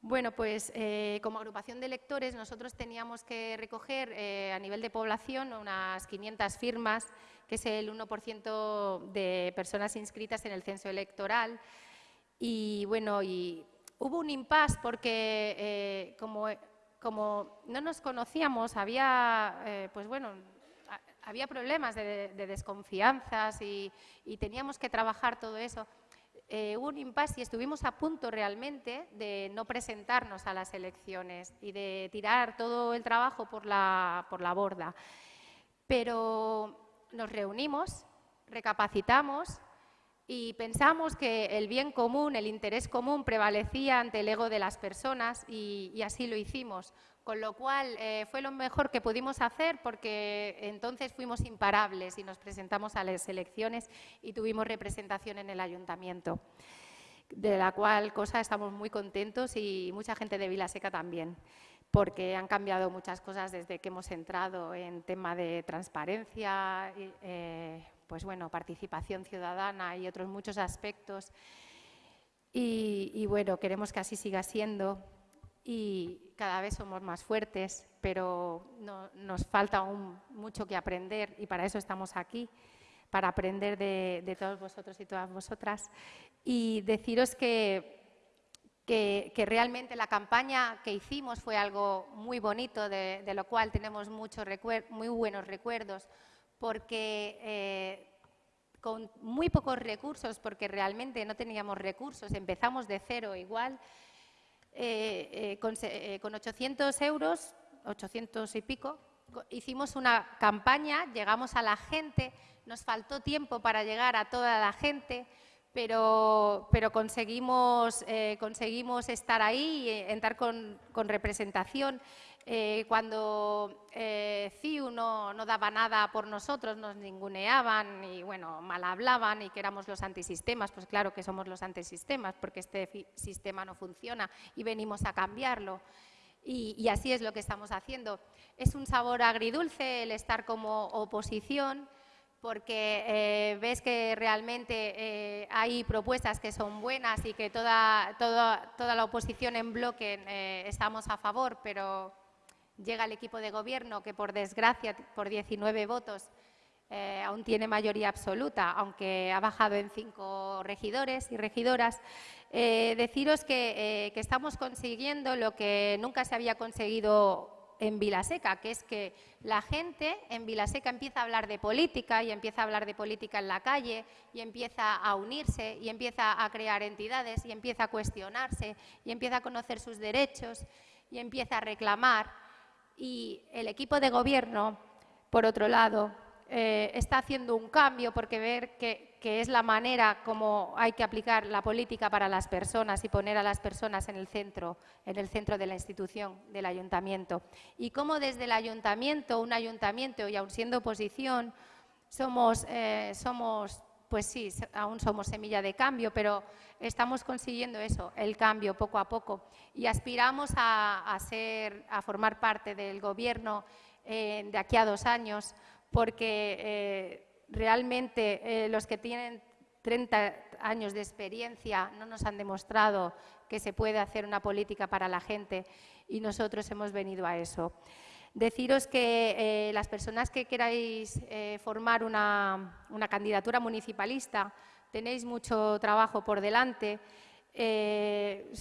Bueno, pues eh, como agrupación de electores nosotros teníamos que recoger eh, a nivel de población unas 500 firmas, que es el 1% de personas inscritas en el censo electoral. Y bueno, y hubo un impasse porque eh, como como no nos conocíamos, había, eh, pues bueno, había problemas de, desconfianzas y, teníamos que trabajar todo eso. Eh, hubo un impasse y estuvimos a punto realmente de no presentarnos a las elecciones y de tirar todo el trabajo por la, por la borda. Pero nos reunimos, recapacitamos y pensamos que el bien común, el interés común prevalecía ante el ego de las personas y, así lo hicimos. Con lo cual eh, fue lo mejor que pudimos hacer porque entonces fuimos imparables y nos presentamos a las elecciones y tuvimos representación en el ayuntamiento. De la cual cosa estamos muy contentos y mucha gente de Vilaseca también porque han cambiado muchas cosas desde que hemos entrado en tema de transparencia, eh, pues bueno, participación ciudadana y otros muchos aspectos. Y, bueno, queremos que así siga siendo y cada vez somos más fuertes, pero nos falta aún mucho que aprender y para eso estamos aquí, para aprender de, todos vosotros y todas vosotras. Y deciros que, que, realmente la campaña que hicimos fue algo muy bonito, de, lo cual tenemos muchos muy buenos recuerdos, porque eh, con muy pocos recursos, porque realmente no teníamos recursos, empezamos de cero igual, eh, eh, con, 800 euros, 800 y pico, hicimos una campaña, llegamos a la gente, nos faltó tiempo para llegar a toda la gente, pero, pero conseguimos, conseguimos estar ahí, entrar con, con representación. Eh, cuando eh, CIU no, daba nada por nosotros, nos ninguneaban y bueno, mal hablaban y que éramos los antisistemas, pues claro que somos los antisistemas porque este sistema no funciona y venimos a cambiarlo. Y, así es lo que estamos haciendo. Es un sabor agridulce el estar como oposición, porque eh, ves que realmente hay propuestas que son buenas y que toda, toda, toda la oposición en bloque estamos a favor, pero llega el equipo de gobierno que por desgracia, por 19 votos, aún tiene mayoría absoluta, aunque ha bajado en cinco regidores y regidoras. deciros que, que estamos consiguiendo lo que nunca se había conseguido en Vilaseca, que es que la gente en Vilaseca empieza a hablar de política y empieza a hablar de política en la calle y empieza a unirse y empieza a crear entidades y empieza a cuestionarse y empieza a conocer sus derechos y empieza a reclamar. Y el equipo de gobierno, por otro lado, eh, está haciendo un cambio porque ver que, es la manera como hay que aplicar la política para las personas y poner a las personas en el centro, en el centro de la institución, del ayuntamiento. Y cómo desde el ayuntamiento, un ayuntamiento y aún siendo oposición, somos, eh, somos pues sí, aún somos semilla de cambio, pero estamos consiguiendo eso, el cambio poco a poco. Y aspiramos a, formar parte del gobierno eh, de aquí a dos años porque eh, realmente eh, los que tienen 30 años de experiencia no nos han demostrado que se puede hacer una política para la gente y nosotros hemos venido a eso. Deciros que eh, las personas que queráis formar una, candidatura municipalista tenéis mucho trabajo por delante,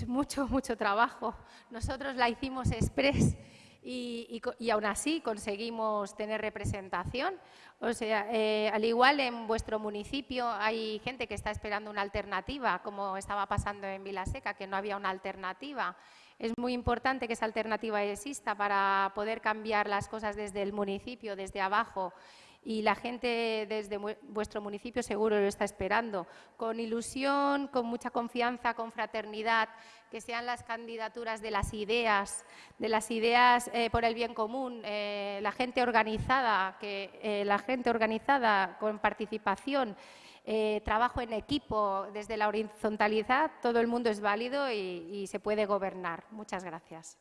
mucho, mucho trabajo. Nosotros la hicimos express y, aún así conseguimos tener representación. O sea, eh, al igual en vuestro municipio hay gente que está esperando una alternativa, como estaba pasando en Vilaseca, que no había una alternativa. Es muy importante que esa alternativa exista para poder cambiar las cosas desde el municipio, desde abajo. Y la gente desde vuestro municipio seguro lo está esperando, con ilusión, con mucha confianza, con fraternidad, que sean las candidaturas de las ideas, de las ideas eh, por el bien común, eh, la gente organizada, que eh, la gente organizada con participación, trabajo en equipo, desde la horizontalidad, todo el mundo es válido y se puede gobernar. Muchas gracias.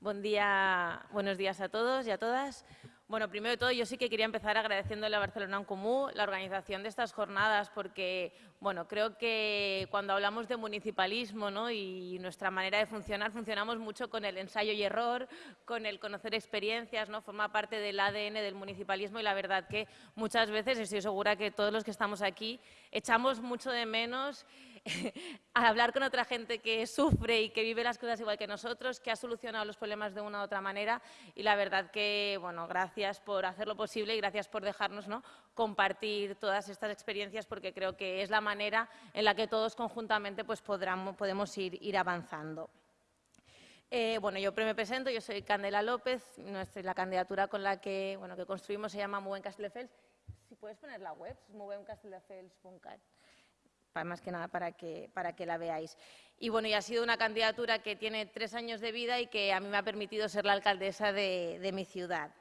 Buen día, buenos días a todos y a todas. Bueno, primero de todo, yo sí que quería empezar agradeciéndole a Barcelona en Común la organización de estas jornadas, porque bueno, creo que cuando hablamos de municipalismo ¿no? y nuestra manera de funcionar, funcionamos mucho con el ensayo y error, con el conocer experiencias, ¿no? forma parte del ADN del municipalismo y la verdad que muchas veces, estoy segura que todos los que estamos aquí, echamos mucho de menos a hablar con otra gente que sufre y que vive las cosas igual que nosotros, que ha solucionado los problemas de una u otra manera y la verdad que, bueno, gracias por hacerlo posible y gracias por dejarnos ¿no? compartir todas estas experiencias porque creo que es la manera en la que todos conjuntamente pues, podemos ir, ir avanzando. Eh, bueno, yo me presento, yo soy Candela López, nuestra, la candidatura con la que, bueno, que construimos se llama Muy Castelldefels. Si puedes poner la web, más que nada para que, para que la veáis. Y bueno, y ha sido una candidatura que tiene tres años de vida y que a mí me ha permitido ser la alcaldesa de, mi ciudad.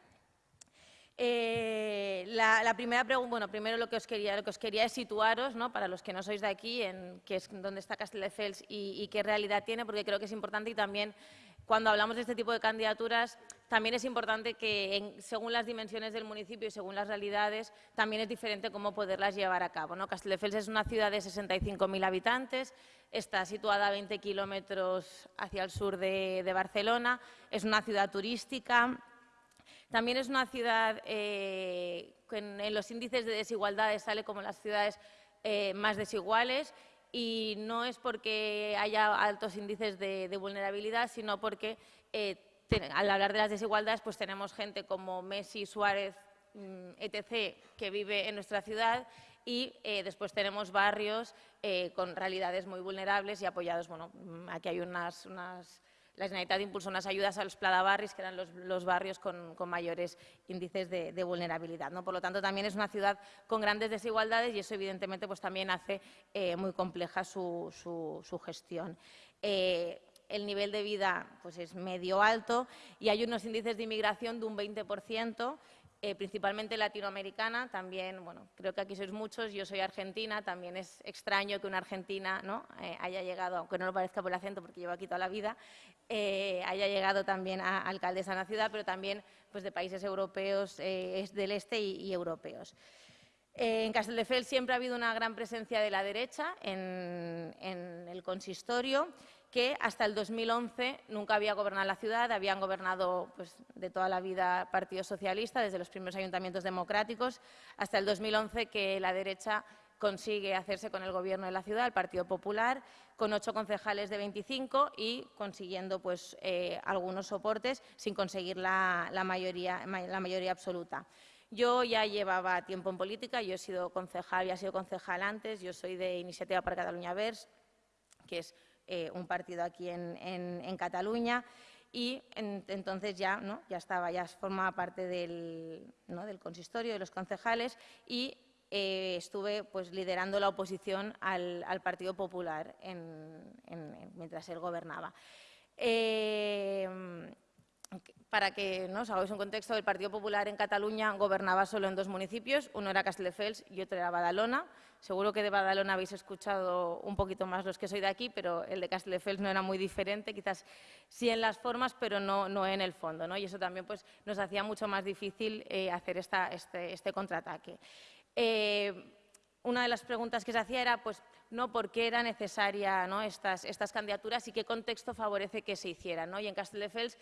Eh, la, primera pregunta, bueno, primero lo que os quería, lo que os quería es situaros, ¿no? para los que no sois de aquí, en qué es dónde está Castelldefels y qué realidad tiene, porque creo que es importante y también cuando hablamos de este tipo de candidaturas, también es importante que, según las dimensiones del municipio y según las realidades, también es diferente cómo poderlas llevar a cabo. ¿no? Castelldefels es una ciudad de 65.000 habitantes, está situada a 20 kilómetros hacia el sur de, Barcelona, es una ciudad turística, también es una ciudad eh, que en, los índices de desigualdades sale como las ciudades eh, más desiguales y no es porque haya altos índices de, vulnerabilidad, sino porque eh, al hablar de las desigualdades pues tenemos gente como Messi, Suárez, mm, etc., que vive en nuestra ciudad y eh, después tenemos barrios eh, con realidades muy vulnerables y apoyados, bueno, aquí hay unas, unas la Generalitat impulsó unas ayudas a los pladabarris, que eran los, barrios con, mayores índices de, vulnerabilidad. ¿no? Por lo tanto, también es una ciudad con grandes desigualdades y eso, evidentemente, pues, también hace eh, muy compleja su, gestión. Eh, el nivel de vida pues, es medio alto y hay unos índices de inmigración de un 20%, eh, principalmente latinoamericana, también, bueno, creo que aquí sois muchos, yo soy argentina, también es extraño que una argentina ¿no? Eh, haya llegado, aunque no lo parezca por el acento porque llevo aquí toda la vida, eh, haya llegado también a alcaldesa en la ciudad, pero también pues, de países europeos, del este y, europeos. en Castelldefels siempre ha habido una gran presencia de la derecha en el consistorio que hasta el 2011 nunca había gobernado la ciudad, habían gobernado pues, de toda la vida Partido Socialista, desde los primeros ayuntamientos democráticos, hasta el 2011 que la derecha consigue hacerse con el gobierno de la ciudad, el Partido Popular, con ocho concejales de 25 y consiguiendo pues, eh, algunos soportes sin conseguir la, mayoría, la mayoría absoluta. Yo ya llevaba tiempo en política, yo he sido concejal, había sido concejal antes, yo soy de Iniciativa para Cataluña Vers, que es eh, un partido aquí en, Cataluña y entonces ya, ¿no? ya estaba, ya formaba parte del, del consistorio, de los concejales y eh, estuve pues, liderando la oposición al, Partido Popular mientras él gobernaba. Eh, para que ¿no? os hagáis un contexto, el Partido Popular en Cataluña gobernaba solo en dos municipios, uno era Castelldefels y otro era Badalona. Seguro que de Badalona habéis escuchado un poquito más los que soy de aquí, pero el de Castelldefels no era muy diferente, quizás sí en las formas, pero no, no en el fondo. ¿no? Y eso también pues, nos hacía mucho más difícil eh, hacer esta, este, este, contraataque. Eh, una de las preguntas que se hacía era, pues, no por qué era necesaria ¿no? estas, estas candidaturas y qué contexto favorece que se hicieran. ¿no? Y en Castelldefels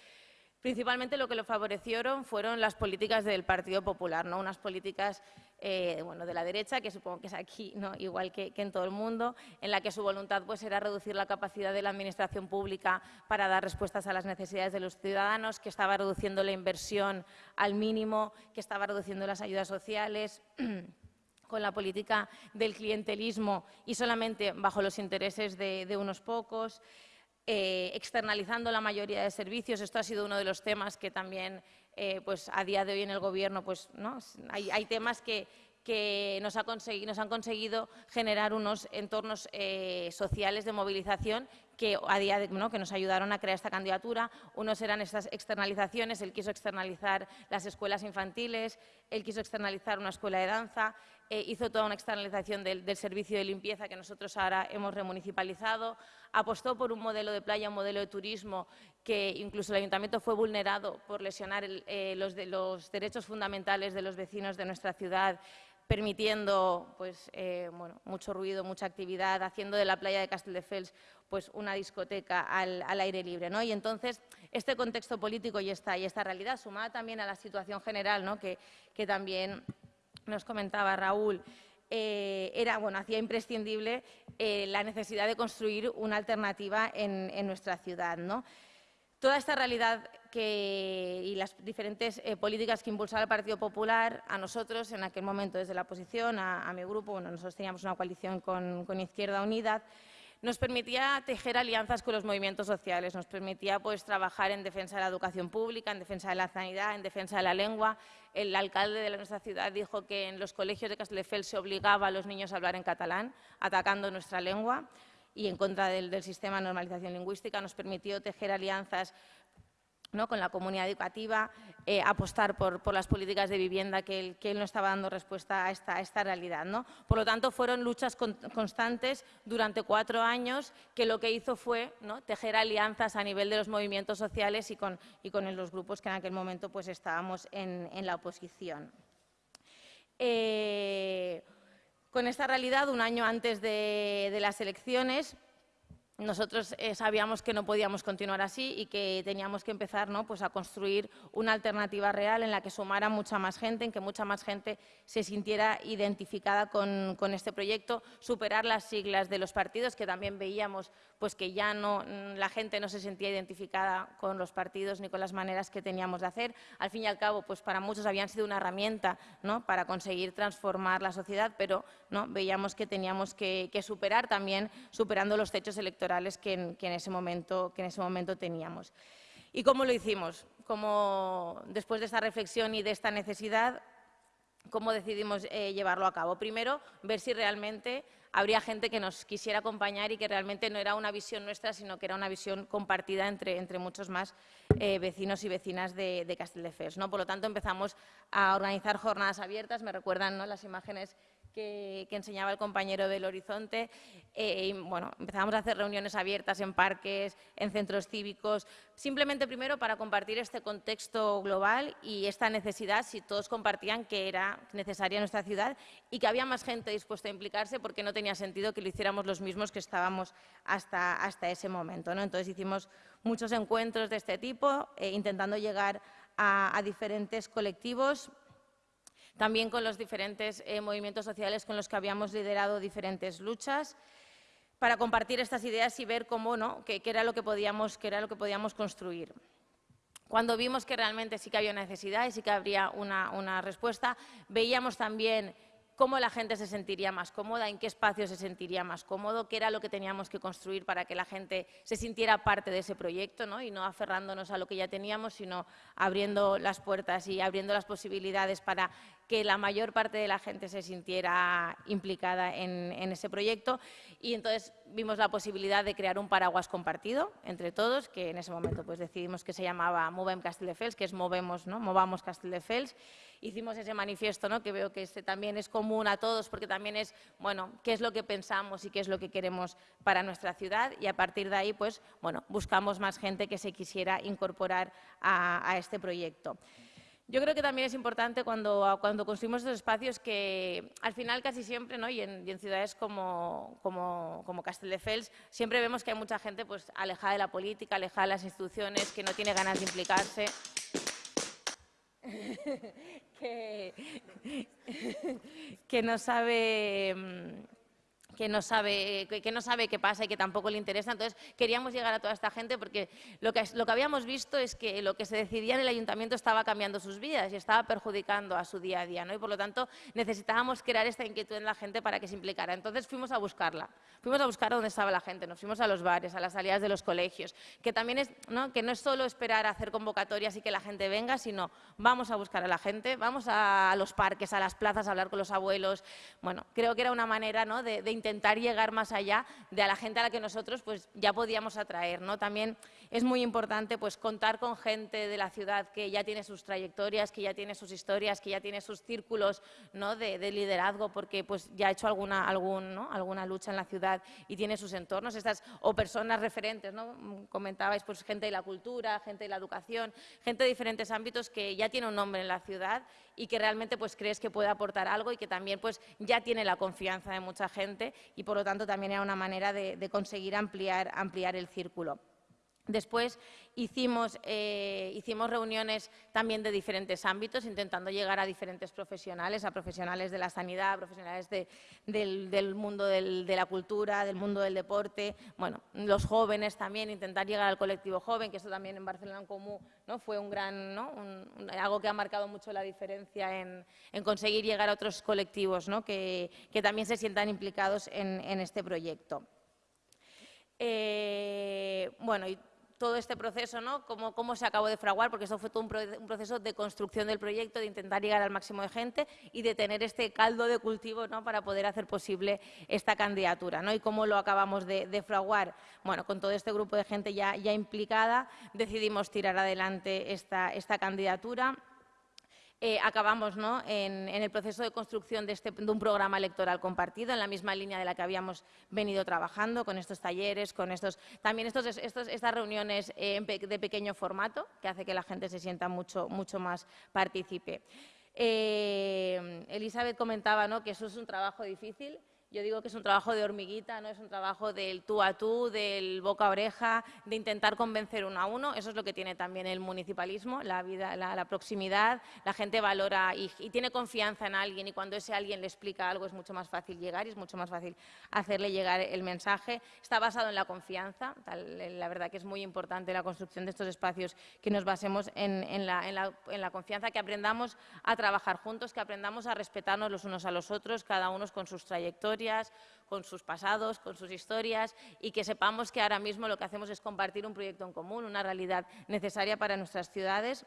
Principalmente lo que lo favorecieron fueron las políticas del Partido Popular, ¿no? unas políticas eh, bueno, de la derecha, que supongo que es aquí ¿no? igual que, en todo el mundo, en la que su voluntad pues, era reducir la capacidad de la Administración pública para dar respuestas a las necesidades de los ciudadanos, que estaba reduciendo la inversión al mínimo, que estaba reduciendo las ayudas sociales. con la política del clientelismo y solamente bajo los intereses de unos pocos. Eh, externalizando la mayoría de servicios. Esto ha sido uno de los temas que también eh, pues, a día de hoy en el Gobierno pues, ¿no? hay, temas que, nos, han conseguido generar unos entornos eh, sociales de movilización que, a día de, que nos ayudaron a crear esta candidatura. Unos eran estas externalizaciones, él quiso externalizar las escuelas infantiles, él quiso externalizar una escuela de danza, eh, hizo toda una externalización del, servicio de limpieza que nosotros ahora hemos remunicipalizado, apostó por un modelo de playa, un modelo de turismo que incluso el ayuntamiento fue vulnerado por lesionar eh, los, derechos fundamentales de los vecinos de nuestra ciudad permitiendo pues, eh, bueno, mucho ruido, mucha actividad, haciendo de la playa de Castelldefels pues, una discoteca al, aire libre. ¿no? Y entonces, este contexto político y esta, realidad, sumada también a la situación general, ¿no? que también nos comentaba Raúl, eh, era, bueno, hacía imprescindible eh, la necesidad de construir una alternativa en, nuestra ciudad. ¿no? Toda esta realidad y las diferentes eh, políticas que impulsaba el Partido Popular, a nosotros en aquel momento desde la oposición, a, mi grupo, bueno, nosotros teníamos una coalición con, Izquierda Unida, nos permitía tejer alianzas con los movimientos sociales, nos permitía pues, trabajar en defensa de la educación pública, en defensa de la sanidad, en defensa de la lengua. El alcalde de nuestra ciudad dijo que en los colegios de Castelldefels se obligaba a los niños a hablar en catalán, atacando nuestra lengua y en contra del, sistema de normalización lingüística, nos permitió tejer alianzas con la comunidad educativa, eh, apostar por, las políticas de vivienda que él, no estaba dando respuesta a esta, realidad. ¿no? Por lo tanto, fueron luchas constantes durante cuatro años que lo que hizo fue tejer alianzas a nivel de los movimientos sociales y con, los grupos que en aquel momento pues, estábamos en, la oposición. Eh, con esta realidad, un año antes de, las elecciones, nosotros eh, sabíamos que no podíamos continuar así y que teníamos que empezar pues a construir una alternativa real en la que sumara mucha más gente, en que mucha más gente se sintiera identificada con, este proyecto, superar las siglas de los partidos, que también veíamos pues, que ya no, la gente no se sentía identificada con los partidos ni con las maneras que teníamos de hacer. Al fin y al cabo, pues para muchos habían sido una herramienta para conseguir transformar la sociedad, pero ¿no? veíamos que teníamos que superar también, superando los techos electorales que en, ese, momento, que en ese momento teníamos. ¿Y cómo lo hicimos? Como después de esta reflexión y de esta necesidad, ¿cómo decidimos eh, llevarlo a cabo? Primero, ver si realmente habría gente que nos quisiera acompañar y que realmente no era una visión nuestra, sino que era una visión compartida entre, entre muchos más eh, vecinos y vecinas de, de Castelldefels. ¿no? Por lo tanto, empezamos a organizar jornadas abiertas, me recuerdan ¿no? las imágenes que, enseñaba el compañero del Horizonte. Eh, y, bueno, empezamos a hacer reuniones abiertas en parques, en centros cívicos, simplemente primero para compartir este contexto global y esta necesidad, si todos compartían que era necesaria nuestra ciudad y que había más gente dispuesta a implicarse porque no tenía sentido que lo hiciéramos los mismos que estábamos hasta, hasta ese momento. ¿no? Entonces hicimos muchos encuentros de este tipo, eh, intentando llegar a diferentes colectivos, también con los diferentes eh, movimientos sociales con los que habíamos liderado diferentes luchas, para compartir estas ideas y ver cómo, ¿no? qué, era lo que podíamos, qué era lo que podíamos construir. Cuando vimos que realmente sí que había necesidad y sí que habría una, una respuesta, veíamos también cómo la gente se sentiría más cómoda, en qué espacio se sentiría más cómodo, qué era lo que teníamos que construir para que la gente se sintiera parte de ese proyecto ¿no? y no aferrándonos a lo que ya teníamos, sino abriendo las puertas y abriendo las posibilidades para que la mayor parte de la gente se sintiera implicada en, ese proyecto. Y entonces vimos la posibilidad de crear un paraguas compartido entre todos, que en ese momento pues, decidimos que se llamaba Movem Castelldefels, que es Movemos, ¿no? Movamos Castelldefels hicimos ese manifiesto, ¿no? que veo que este también es común a todos, porque también es, bueno, qué es lo que pensamos y qué es lo que queremos para nuestra ciudad y a partir de ahí, pues, bueno, buscamos más gente que se quisiera incorporar a, este proyecto. Yo creo que también es importante cuando, cuando construimos estos espacios que al final casi siempre, ¿no? y, en, ciudades como, como, como Castelldefels, siempre vemos que hay mucha gente pues, alejada de la política, alejada de las instituciones, que no tiene ganas de implicarse. que, que no sabe mm, que no sabe que no sabe qué pasa y que tampoco le interesa. Entonces queríamos llegar a toda esta gente porque lo que, lo que habíamos visto es que lo que se decidía en el ayuntamiento estaba cambiando sus vidas y estaba perjudicando a su día a día, ¿no? Y por lo tanto necesitábamos crear esta inquietud en la gente para que se implicara. Entonces fuimos a buscarla, fuimos a buscar dónde estaba la gente, nos fuimos a los bares, a las salidas de los colegios, que también es, ¿no? que no es solo esperar a hacer convocatorias y que la gente venga, sino vamos a buscar a la gente, vamos a los parques, a las plazas, a hablar con los abuelos. Bueno, creo que era una manera ¿no? de, de intentar llegar más allá de a la gente a la que nosotros pues, ya podíamos atraer. ¿no? También es muy importante pues, contar con gente de la ciudad que ya tiene sus trayectorias, que ya tiene sus historias, que ya tiene sus círculos ¿no? de, liderazgo, porque pues, ya ha hecho alguna, algún, ¿no? alguna lucha en la ciudad y tiene sus entornos, estas, o personas referentes, ¿no? comentabais, pues, gente de la cultura, gente de la educación, gente de diferentes ámbitos que ya tiene un nombre en la ciudad y que realmente pues, crees que puede aportar algo y que también pues, ya tiene la confianza de mucha gente y por lo tanto también era una manera de, conseguir ampliar, ampliar el círculo. Después hicimos, eh, hicimos, reuniones también de diferentes ámbitos, intentando llegar a diferentes profesionales, a profesionales de la sanidad, a profesionales del, mundo de la cultura, del mundo del deporte, bueno, los jóvenes también, intentar llegar al colectivo joven, que esto también en Barcelona en Común fue un gran, algo que ha marcado mucho la diferencia en, conseguir llegar a otros colectivos que, también se sientan implicados en, este proyecto. Eh, bueno, y todo este proceso, ¿no? Cómo, cómo, se acabó de fraguar, porque eso fue todo un, proceso de construcción del proyecto, de intentar llegar al máximo de gente y de tener este caldo de cultivo ¿no? para poder hacer posible esta candidatura. ¿no? ¿Y cómo lo acabamos de, fraguar? Bueno, con todo este grupo de gente ya, ya implicada, decidimos tirar adelante esta, esta candidatura eh, acabamos en, el proceso de construcción este, de, un programa electoral compartido, en la misma línea de la que habíamos venido trabajando, con estos talleres, con estos, también estos, estas reuniones eh, de pequeño formato, que hace que la gente se sienta mucho, mucho más partícipe. Eh, Elizabeth comentaba ¿no? que eso es un trabajo difícil, yo digo que es un trabajo de hormiguita, no es un trabajo del tú a tú, del boca a oreja, de intentar convencer uno a uno. Eso es lo que tiene también el municipalismo, la, vida, la, proximidad. La gente valora y, tiene confianza en alguien y cuando ese alguien le explica algo es mucho más fácil llegar y es mucho más fácil hacerle llegar el mensaje. Está basado en la confianza. la verdad que es muy importante la construcción de estos espacios que nos basemos en, la, en la confianza, que aprendamos a trabajar juntos, que aprendamos a respetarnos los unos a los otros, cada uno con sus trayectorias con sus pasados, con sus historias y que sepamos que ahora mismo lo que hacemos es compartir un proyecto en común, una realidad necesaria para nuestras ciudades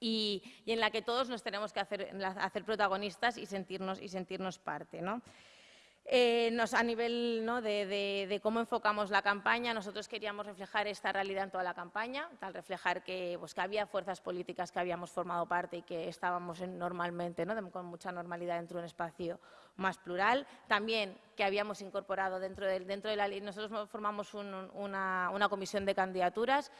y, en la que todos nos tenemos que hacer, protagonistas y sentirnos, y sentirnos parte. ¿no? Eh, nos, a nivel de, cómo enfocamos la campaña, nosotros queríamos reflejar esta realidad en toda la campaña, tal reflejar que, pues, que había fuerzas políticas que habíamos formado parte y que estábamos normalmente, con mucha normalidad dentro de un espacio más plural. También que habíamos incorporado dentro de, dentro de la ley, nosotros formamos una, una comisión de candidaturas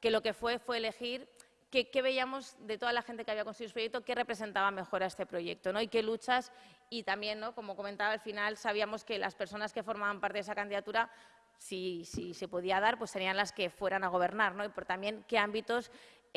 que lo que fue fue elegir qué, veíamos de toda la gente que había conseguido su proyecto, qué representaba mejor a este proyecto ¿no? y qué luchas. Y también, ¿no? como comentaba al final, sabíamos que las personas que formaban parte de esa candidatura, si, se podía dar, pues serían las que fueran a gobernar. ¿no? Y por también qué ámbitos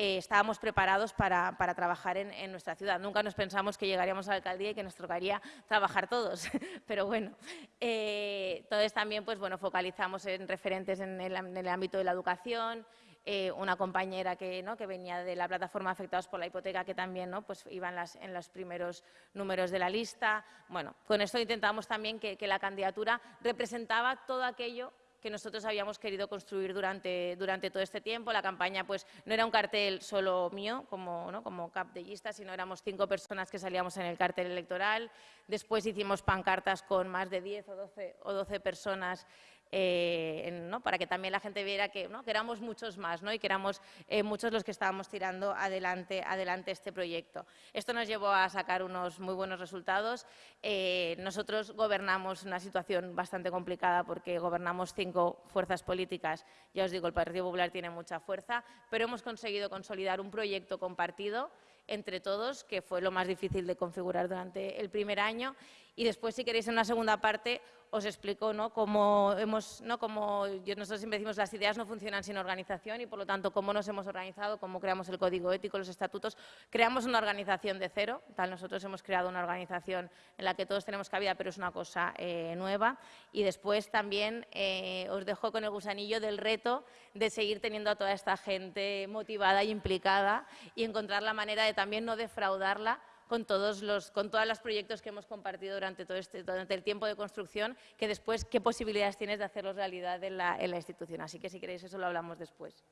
eh, estábamos preparados para, trabajar en, nuestra ciudad. Nunca nos pensamos que llegaríamos a la alcaldía y que nos tocaría trabajar todos, pero bueno. Eh, entonces también pues, bueno, focalizamos en referentes en el ámbito de la educación, eh, una compañera que, ¿no? que venía de la plataforma Afectados por la Hipoteca, que también ¿no? pues iba en, las, en, los primeros números de la lista. Bueno, con esto intentamos también que, la candidatura representaba todo aquello que nosotros habíamos querido construir durante, durante todo este tiempo. La campaña pues, no era un cartel solo mío, como, ¿no? como capdellista, sino éramos cinco personas que salíamos en el cartel electoral. Después hicimos pancartas con más de 10 o 12, o 12 personas eh, para que también la gente viera que, éramos muchos más y que éramos eh, muchos los que estábamos tirando adelante, adelante este proyecto. Esto nos llevó a sacar unos muy buenos resultados. Eh, nosotros gobernamos una situación bastante complicada porque gobernamos cinco fuerzas políticas. Ya os digo, el Partido Popular tiene mucha fuerza, pero hemos conseguido consolidar un proyecto compartido entre todos, que fue lo más difícil de configurar durante el primer año. Y después, si queréis, en una segunda parte os explico ¿no? cómo ¿no? Como nosotros siempre decimos, las ideas no funcionan sin organización y, por lo tanto, cómo nos hemos organizado, cómo creamos el código ético, los estatutos. Creamos una organización de cero, tal, nosotros hemos creado una organización en la que todos tenemos cabida, pero es una cosa eh, nueva. Y después también eh, os dejo con el gusanillo del reto de seguir teniendo a toda esta gente motivada y implicada y encontrar la manera de también no defraudarla con todos los con todos los proyectos que hemos compartido durante todo este durante el tiempo de construcción, que después qué posibilidades tienes de hacerlos realidad en la, en la institución. Así que si queréis eso lo hablamos después.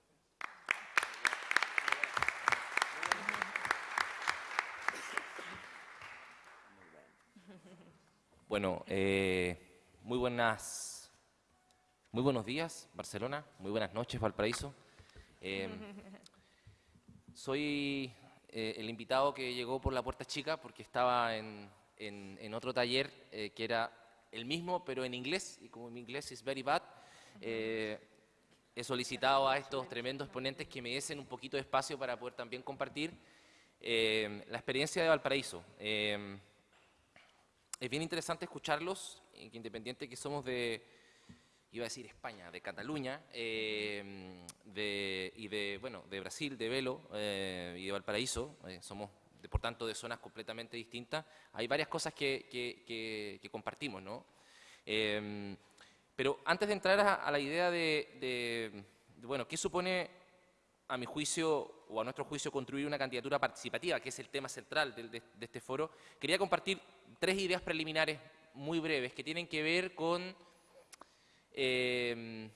Bueno, eh, muy buenas, muy buenos días, Barcelona. Muy buenas noches, Valparaíso. Eh, soy eh, el invitado que llegó por la puerta chica porque estaba en, en, otro taller eh, que era el mismo pero en inglés y como mi inglés es very bad, eh, he solicitado a estos tremendos ponentes que me diesen un poquito de espacio para poder también compartir la experiencia de Valparaíso. es bien interesante escucharlos, independiente que somos de, iba a decir España, de Cataluña eh, y de, bueno, de Brasil, de Velo eh, y de Valparaíso, eh, somos por tanto de zonas completamente distintas, hay varias cosas que, compartimos, ¿no? pero antes de entrar a, la idea de, bueno, ¿qué supone a mi juicio o a nuestro juicio construir una candidatura participativa, que es el tema central de, de este foro? Quería compartir tres ideas preliminares muy breves que tienen que ver con Em,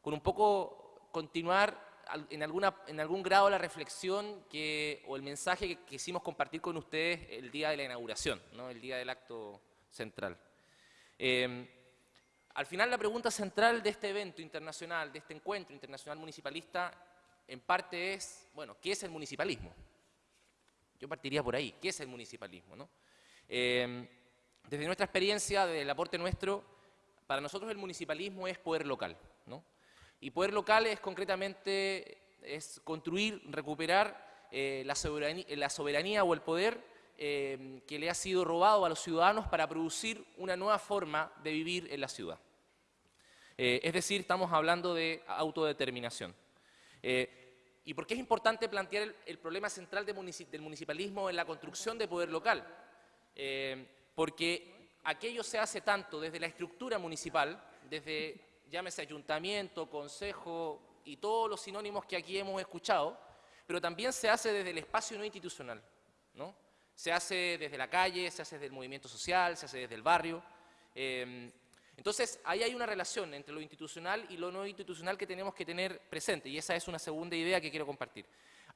con un poco continuar en, alguna, en algún grado la reflexión que, o el mensaje que quisimos compartir con ustedes el día de la inauguración, ¿no? el día del acto central. Em, al final la pregunta central de este evento internacional, de este encuentro internacional municipalista, en parte es, bueno, ¿qué es el municipalismo? Yo partiría por ahí, ¿qué es el municipalismo? ¿no? Em, desde nuestra experiencia, desde el aporte nuestro, para nosotros el municipalismo es poder local, ¿no? Y poder local es concretamente es construir, recuperar eh, la, soberanía, o el poder eh, que le ha sido robado a los ciudadanos para producir una nueva forma de vivir en la ciudad. Eh, es decir, estamos hablando de autodeterminación. ¿Y por qué es importante plantear el, problema central del municipalismo en la construcción de poder local? porque aquello se hace tanto desde la estructura municipal, desde, llámese ayuntamiento, consejo y todos los sinónimos que aquí hemos escuchado, pero también se hace desde el espacio no institucional, ¿no? Se hace desde la calle, se hace desde el movimiento social, se hace desde el barrio, Em, entonces, ahí hay una relación entre lo institucional y lo no institucional que tenemos que tener presente, y esa es una segunda idea que quiero compartir.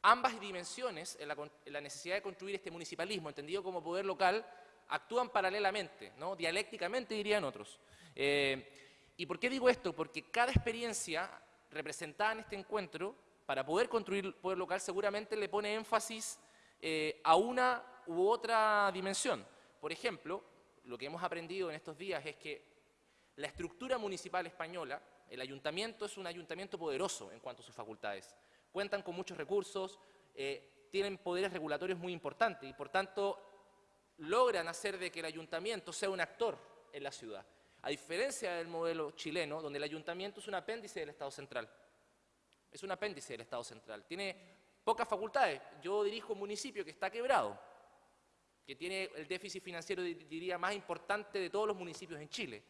Ambas dimensiones en la, necesidad de construir este municipalismo, entendido como poder local, actúan paralelamente, ¿no? dialécticamente dirían otros. Eh, ¿Y por qué digo esto? Porque cada experiencia representada en este encuentro, para poder construir poder local, seguramente le pone énfasis eh, a una u otra dimensión. Por ejemplo, lo que hemos aprendido en estos días es que la estructura municipal española, el ayuntamiento es un ayuntamiento poderoso en cuanto a sus facultades. Cuentan con muchos recursos, eh, tienen poderes regulatorios muy importantes y por tanto logran hacer de que el ayuntamiento sea un actor en la ciudad. A diferencia del modelo chileno, donde el ayuntamiento es un apéndice del Estado central. Es un apéndice del Estado central. Tiene pocas facultades. Yo dirijo un municipio que está quebrado, que tiene el déficit financiero, diría, más importante de todos los municipios en Chile.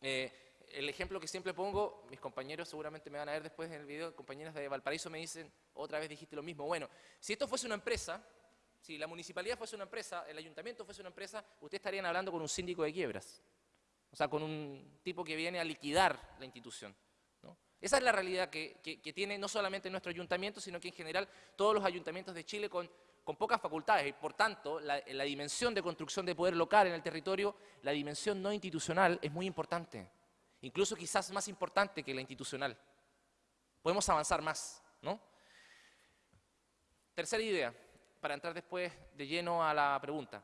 Eh, el ejemplo que siempre pongo, mis compañeros seguramente me van a ver después en el video, compañeras de Valparaíso me dicen, otra vez dijiste lo mismo. Bueno, si esto fuese una empresa, si la municipalidad fuese una empresa, el ayuntamiento fuese una empresa, ustedes estarían hablando con un síndico de quiebras. O sea, con un tipo que viene a liquidar la institución. Esa es la realidad que, tiene no solamente nuestro ayuntamiento, sino que en general todos los ayuntamientos de Chile con, pocas facultades. Y por tanto, la, la dimensión de construcción de poder local en el territorio, la dimensión no institucional es muy importante. Incluso quizás más importante que la institucional. Podemos avanzar más, ¿no? Tercera idea, para entrar después de lleno a la pregunta.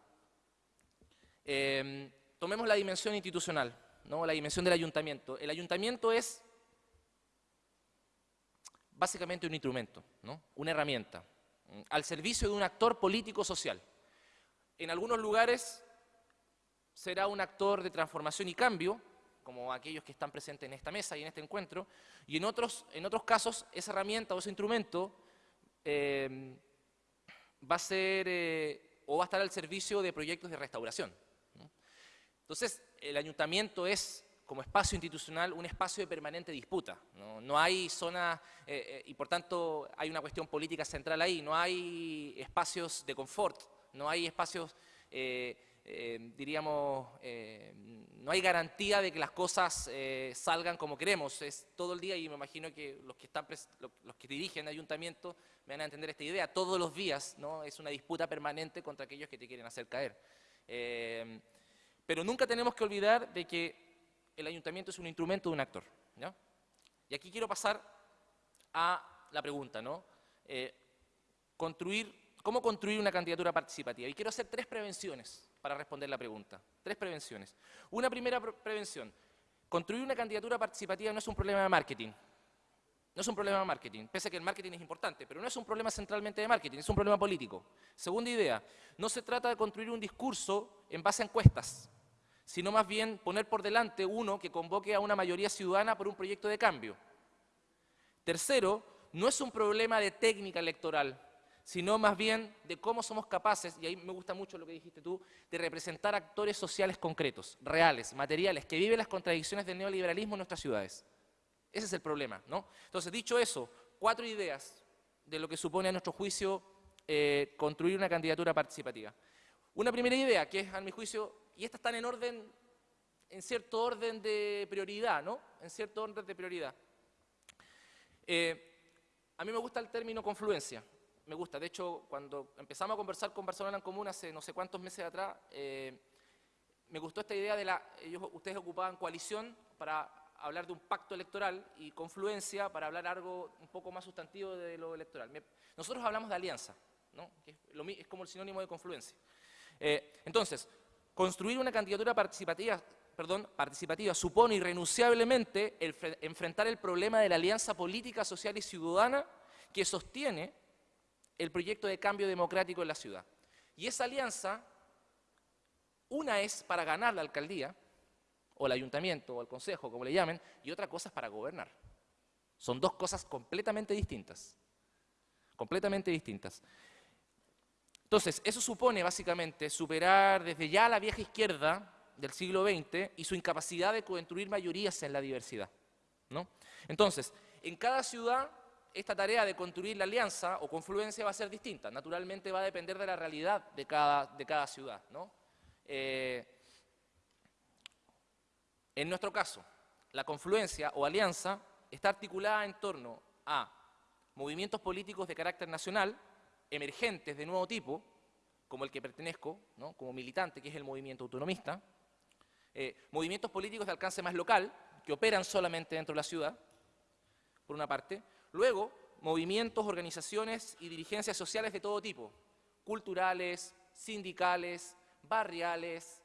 Eh, Tomemos la dimensión institucional, ¿no? la dimensión del ayuntamiento. El ayuntamiento es básicamente un instrumento, ¿no? una herramienta, al servicio de un actor político-social. En algunos lugares será un actor de transformación y cambio, como aquellos que están presentes en esta mesa y en este encuentro, y en otros, en otros casos esa herramienta o ese instrumento eh, va a ser eh, o va a estar al servicio de proyectos de restauración. Entonces, el ayuntamiento es, como espacio institucional, un espacio de permanente disputa. No, hay zona, eh, eh, y por tanto hay una cuestión política central ahí, no hay espacios de confort, no hay espacios, diríamos, no hay garantía de que las cosas salgan como queremos. Es todo el día, y me imagino que los que, están los que dirigen el ayuntamiento van a entender esta idea, todos los días ¿no? es una disputa permanente contra aquellos que te quieren hacer caer. Pero nunca tenemos que olvidar de que el ayuntamiento es un instrumento de un actor. Y aquí quiero pasar a la pregunta, ¿no? Eh, construir, ¿Cómo construir una candidatura participativa? Y quiero hacer tres prevenciones para responder la pregunta. Tres prevenciones. Una primera prevención. Construir una candidatura participativa no es un problema de marketing. No es un problema de marketing, pese a que el marketing es importante, pero no es un problema centralmente de marketing, es un problema político. Segunda idea, no se trata de construir un discurso en base a encuestas, sino más bien poner por delante uno que convoque a una mayoría ciudadana por un proyecto de cambio. Tercero, no es un problema de técnica electoral, sino más bien de cómo somos capaces, y ahí me gusta mucho lo que dijiste tú, de representar actores sociales concretos, reales, materiales, que viven las contradicciones del neoliberalismo en nuestras ciudades. Ese es el problema, ¿no? Entonces, dicho eso, cuatro ideas de lo que supone a nuestro juicio eh, construir una candidatura participativa. Una primera idea, que es a mi juicio, y estas están en orden, en cierto orden de prioridad, ¿no? En cierto orden de prioridad. Eh, a mí me gusta el término confluencia, me gusta. De hecho, cuando empezamos a conversar con Barcelona en Común hace no sé cuántos meses atrás, eh, me gustó esta idea de la, ellos, ustedes ocupaban coalición para hablar de un pacto electoral y confluencia para hablar algo un poco más sustantivo de lo electoral. Nosotros hablamos de alianza, ¿no? que es, como el sinónimo de confluencia. Eh, entonces, construir una candidatura participativa, perdón, participativa supone irrenunciablemente enfrentar el problema de la alianza política, social y ciudadana que sostiene el proyecto de cambio democrático en la ciudad. Y esa alianza, una es para ganar la alcaldía, o el ayuntamiento, o el consejo, como le llamen, y otra cosa es para gobernar. Son dos cosas completamente distintas. Completamente distintas. Entonces, eso supone básicamente superar desde ya la vieja izquierda del siglo XX y su incapacidad de construir mayorías en la diversidad. ¿no? Entonces, en cada ciudad, esta tarea de construir la alianza o confluencia va a ser distinta. Naturalmente va a depender de la realidad de cada, de cada ciudad. ¿no? Eh, En nuestro caso, la confluencia o alianza está articulada en torno a movimientos políticos de carácter nacional, emergentes de nuevo tipo, como el que pertenezco, como militante, que es el movimiento autonomista, eh, movimientos políticos de alcance más local, que operan solamente dentro de la ciudad, por una parte. Luego, movimientos, organizaciones y dirigencias sociales de todo tipo, culturales, sindicales, barriales,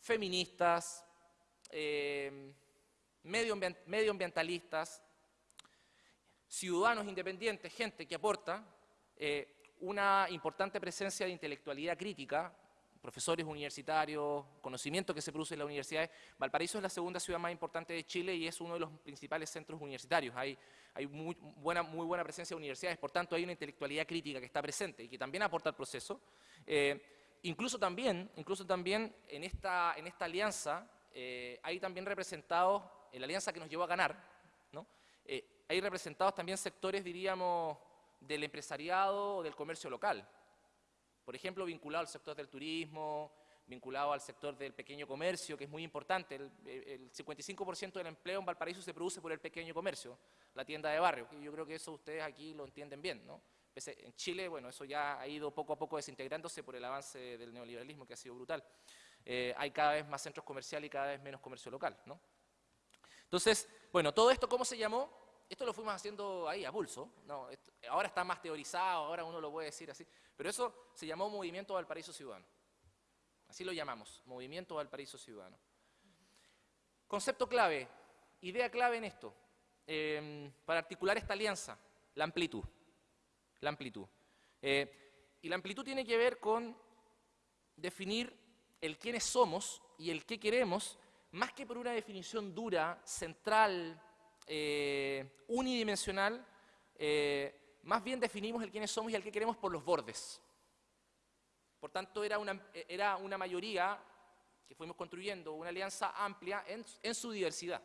feministas, eh, medioambientalistas, ciudadanos independientes, gente que aporta eh, una importante presencia de intelectualidad crítica, profesores universitarios, conocimiento que se produce en las universidades. Valparaíso es la segunda ciudad más importante de Chile y es uno de los principales centros universitarios. Hay, hay muy, buena, muy buena presencia de universidades, por tanto hay una intelectualidad crítica que está presente y que también aporta al proceso. Eh, incluso, también, incluso también en esta, en esta alianza eh, hay también representados, en la alianza que nos llevó a ganar, ¿no? Eh, hay representados también sectores, diríamos, del empresariado o del comercio local. Por ejemplo, vinculado al sector del turismo, vinculado al sector del pequeño comercio, que es muy importante. El, 55% del empleo en Valparaíso se produce por el pequeño comercio, la tienda de barrio. yo creo que eso ustedes aquí lo entienden bien, ¿no? En Chile, bueno, eso ya ha ido poco a poco desintegrándose por el avance del neoliberalismo, que ha sido brutal. Eh, hay cada vez más centros comerciales y cada vez menos comercio local, ¿no? Entonces, bueno, todo esto, ¿cómo se llamó? Esto lo fuimos haciendo ahí a pulso, no, ahora está más teorizado, ahora uno lo puede decir así, pero eso se llamó Movimiento Valparaíso Ciudadano. Así lo llamamos, Movimiento Valparaíso Ciudadano. Concepto clave, idea clave en esto, em, para articular esta alianza, la amplitud. La amplitud. Eh, y la amplitud tiene que ver con definir el quiénes somos y el qué queremos, más que por una definición dura, central, eh, unidimensional, eh, más bien definimos el quiénes somos y el qué queremos por los bordes. Por tanto, era una, era una mayoría que fuimos construyendo, una alianza amplia en, su diversidad.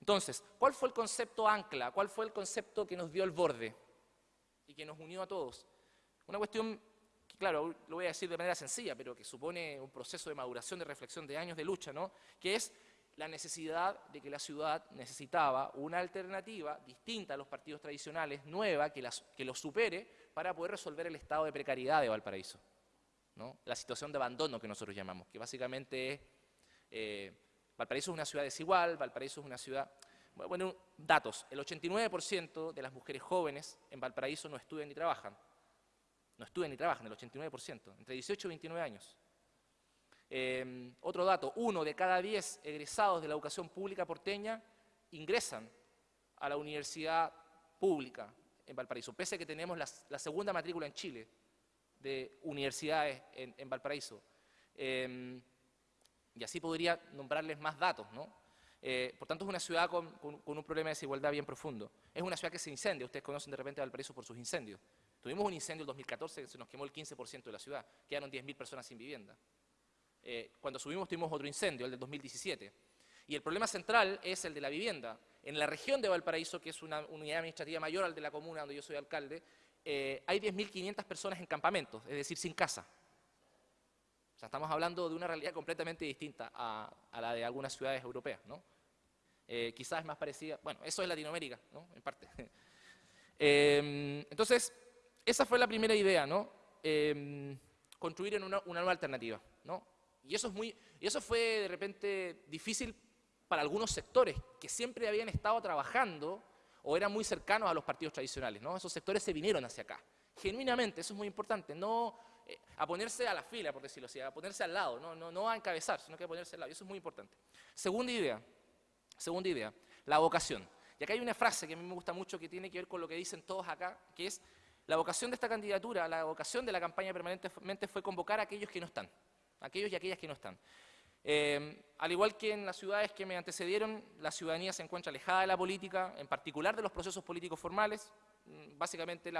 Entonces, ¿cuál fue el concepto ancla? ¿Cuál fue el concepto que nos dio el borde y que nos unió a todos? Una cuestión que, claro, lo voy a decir de manera sencilla, pero que supone un proceso de maduración, de reflexión, de años de lucha, ¿no? que es la necesidad de que la ciudad necesitaba una alternativa distinta a los partidos tradicionales, nueva, que, que los supere para poder resolver el estado de precariedad de Valparaíso. ¿no? La situación de abandono que nosotros llamamos, que básicamente es, eh, Valparaíso es una ciudad desigual, Valparaíso es una ciudad... Bueno, datos, el 89% de las mujeres jóvenes en Valparaíso no estudian ni trabajan. No estudian ni trabajan, el 89%, entre 18 y 29 años. Em, otro dato, uno de cada diez egresados de la educación pública porteña ingresan a la universidad pública en Valparaíso, pese a que tenemos la, segunda matrícula en Chile de universidades en, Valparaíso. Em, y así podría nombrarles más datos, ¿no? Eh, por tanto, es una ciudad con, un problema de desigualdad bien profundo. Es una ciudad que se incendia. Ustedes conocen de repente Valparaíso por sus incendios. Tuvimos un incendio en 2014 que se nos quemó el 15% de la ciudad. Quedaron 10.000 personas sin vivienda. Eh, cuando subimos tuvimos otro incendio, el del 2017. Y el problema central es el de la vivienda. En la región de Valparaíso, que es una unidad administrativa mayor al de la comuna donde yo soy alcalde, eh, hay 10.500 personas en campamentos, es decir, sin casa. O sea, estamos hablando de una realidad completamente distinta a, la de algunas ciudades europeas, ¿no? Eh, quizás es más parecida, bueno, eso es Latinoamérica, ¿no? En parte. entonces, esa fue la primera idea, ¿no? construir en una, una nueva alternativa, ¿no? Y eso, fue de repente difícil para algunos sectores que siempre habían estado trabajando o eran muy cercanos a los partidos tradicionales. ¿no? Esos sectores se vinieron hacia acá. Genuinamente, eso es muy importante, no eh, a ponerse a la fila, por decirlo así, a ponerse al lado, no, no, no a encabezar, sino que a ponerse al lado. Y eso es muy importante. Segunda idea, segunda idea, la vocación. Y acá hay una frase que a mí me gusta mucho que tiene que ver con lo que dicen todos acá, que es la vocación de esta candidatura, la vocación de la campaña permanentemente fue convocar a aquellos que no están aquellos y aquellas que no están. Eh, al igual que en las ciudades que me antecedieron, la ciudadanía se encuentra alejada de la política, en particular de los procesos políticos formales. Mm, básicamente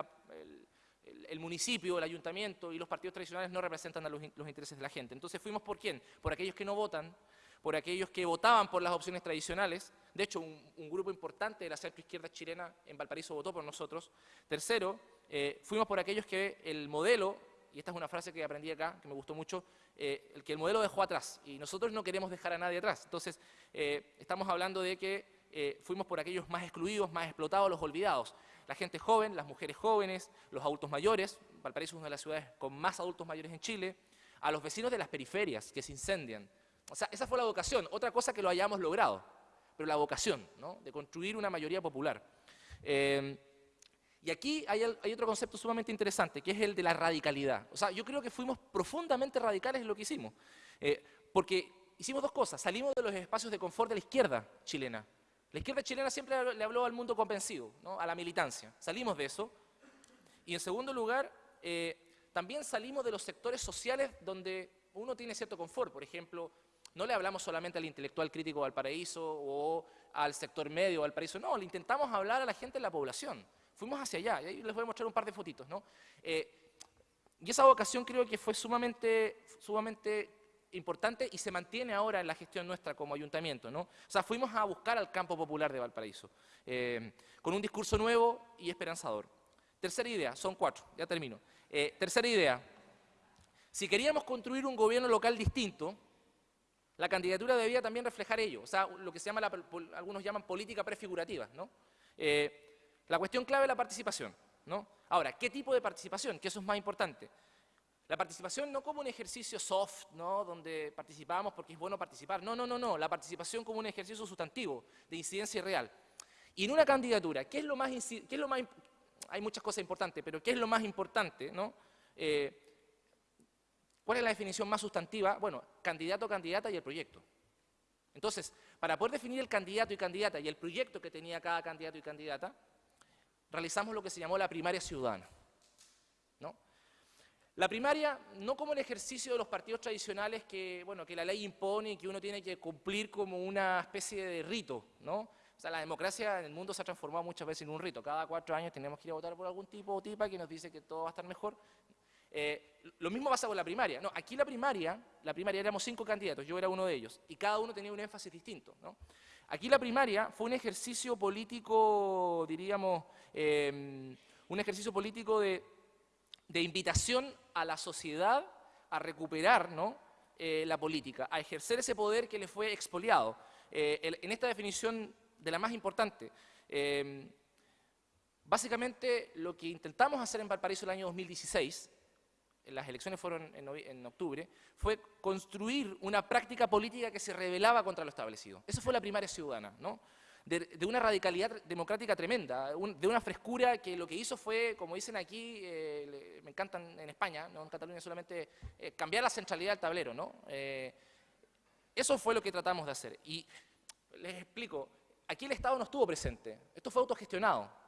el, municipio, el ayuntamiento y los partidos tradicionales no representan a los, intereses de la gente. Entonces fuimos por quién? Por aquellos que no votan, por aquellos que votaban por las opciones tradicionales. De hecho, un, grupo importante de la centro-izquierda chilena en Valparaíso votó por nosotros. Tercero, eh, fuimos por aquellos que el modelo y esta es una frase que aprendí acá, que me gustó mucho, eh, que el modelo dejó atrás, y nosotros no queremos dejar a nadie atrás. Entonces, eh, estamos hablando de que eh, fuimos por aquellos más excluidos, más explotados, los olvidados. La gente joven, las mujeres jóvenes, los adultos mayores, Valparaíso es una de las ciudades con más adultos mayores en Chile, a los vecinos de las periferias que se incendian. O sea, esa fue la vocación, otra cosa que lo hayamos logrado, pero la vocación, ¿no? de construir una mayoría popular. Y aquí hay, otro concepto sumamente interesante, que es el de la radicalidad. O sea, yo creo que fuimos profundamente radicales en lo que hicimos. Eh, porque hicimos dos cosas. Salimos de los espacios de confort de la izquierda chilena. La izquierda chilena siempre le habló al mundo convencido, ¿no? a la militancia. Salimos de eso. Y en segundo lugar, eh, también salimos de los sectores sociales donde uno tiene cierto confort. Por ejemplo, no le hablamos solamente al intelectual crítico Valparaíso o al sector medio Valparaíso. No, le intentamos hablar a la gente de la población fuimos hacia allá, y ahí les voy a mostrar un par de fotitos, ¿no? Eh, y esa vocación creo que fue sumamente, sumamente importante y se mantiene ahora en la gestión nuestra como ayuntamiento, ¿no? O sea, fuimos a buscar al campo popular de Valparaíso, eh, con un discurso nuevo y esperanzador. Tercera idea, son cuatro, ya termino. Eh, tercera idea, si queríamos construir un gobierno local distinto, la candidatura debía también reflejar ello, o sea, lo que se llama, algunos llaman política prefigurativa, ¿no? La cuestión clave es la participación. ¿no? Ahora, ¿qué tipo de participación? Que eso es más importante. La participación no como un ejercicio soft, ¿no? donde participamos porque es bueno participar. No, no, no, no. La participación como un ejercicio sustantivo, de incidencia real. Y en una candidatura, ¿qué es lo más, qué es lo más hay muchas cosas importantes, pero ¿qué es lo más importante? ¿no? Eh, ¿Cuál es la definición más sustantiva? Bueno, candidato, candidata y el proyecto. Entonces, para poder definir el candidato y candidata y el proyecto que tenía cada candidato y candidata, realizamos lo que se llamó la primaria ciudadana. ¿no? La primaria, no como el ejercicio de los partidos tradicionales que, bueno, que la ley impone y que uno tiene que cumplir como una especie de rito, ¿no? O sea, la democracia en el mundo se ha transformado muchas veces en un rito. Cada cuatro años tenemos que ir a votar por algún tipo o tipa que nos dice que todo va a estar mejor. Eh, lo mismo pasa con la primaria. No, aquí la primaria, la primaria éramos cinco candidatos, yo era uno de ellos, y cada uno tenía un énfasis distinto. ¿no? Aquí la primaria fue un ejercicio político, diríamos, em, un ejercicio político de, invitación a la sociedad a recuperar ¿no? Eh, la política, a ejercer ese poder que le fue expoliado. Eh, en esta definición de la más importante, em, básicamente lo que intentamos hacer en Valparaíso el año 2016 las elecciones fueron en, octubre, fue construir una práctica política que se rebelaba contra lo establecido. Eso fue la primaria ciudadana, ¿no? De, una radicalidad democrática tremenda, de una frescura que lo que hizo fue, como dicen aquí, eh, me encantan en España, no en Cataluña solamente, eh, cambiar la centralidad del tablero. ¿no? Eh, eso fue lo que tratamos de hacer. Y les explico, aquí el Estado no estuvo presente, esto fue autogestionado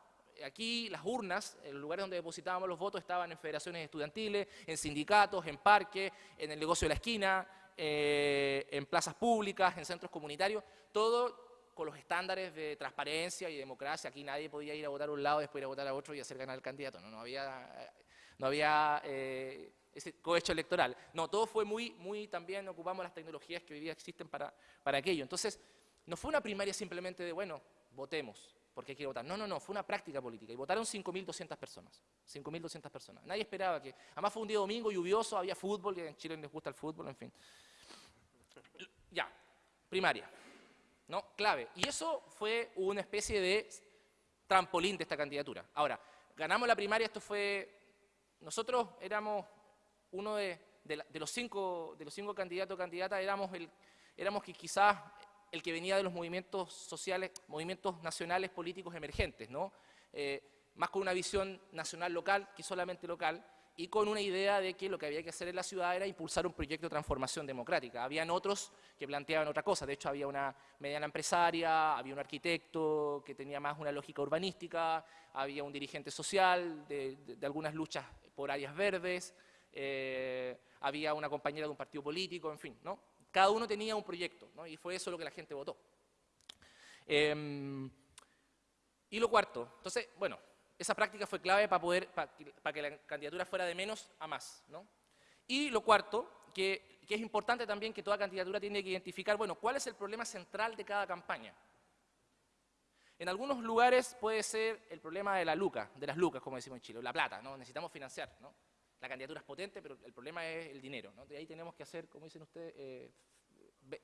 aquí las urnas, los lugares donde depositábamos los votos estaban en federaciones estudiantiles, en sindicatos, en parques, en el negocio de la esquina, eh, en plazas públicas, en centros comunitarios, todo con los estándares de transparencia y democracia. Aquí nadie podía ir a votar a un lado, después ir a votar a otro y hacer ganar al candidato. No, no había, no había eh, ese cohecho electoral. No, todo fue muy, muy, también ocupamos las tecnologías que hoy día existen para, para aquello. Entonces, no fue una primaria simplemente de, bueno, votemos porque hay que votar. No, no, no, fue una práctica política y votaron 5.200 personas. 5.200 personas. Nadie esperaba que... Además fue un día domingo lluvioso, había fútbol, en Chile les gusta el fútbol, en fin. Ya, primaria. ¿No? Clave. Y eso fue una especie de trampolín de esta candidatura. Ahora, ganamos la primaria, esto fue... Nosotros éramos uno de, los, cinco, de los cinco candidatos o candidatas, éramos, el, éramos que quizás el que venía de los movimientos sociales, movimientos nacionales políticos emergentes, ¿no? Eh, más con una visión nacional local que solamente local, y con una idea de que lo que había que hacer en la ciudad era impulsar un proyecto de transformación democrática. Habían otros que planteaban otra cosa, de hecho había una mediana empresaria, había un arquitecto que tenía más una lógica urbanística, había un dirigente social de, algunas luchas por áreas verdes, eh, había una compañera de un partido político, en fin, ¿no? Cada uno tenía un proyecto, ¿no? y fue eso lo que la gente votó. Em, y lo cuarto, entonces, bueno, esa práctica fue clave para, poder, para, que la candidatura fuera de menos a más. ¿no? Y lo cuarto, que, que, es importante también que toda candidatura tiene que identificar, bueno, cuál es el problema central de cada campaña. En algunos lugares puede ser el problema de la luca, de las lucas, como decimos en Chile, la plata, ¿no? necesitamos financiar. ¿no? La candidatura es potente, pero el problema es el dinero, ¿no? De ahí tenemos que hacer, como dicen ustedes, eh,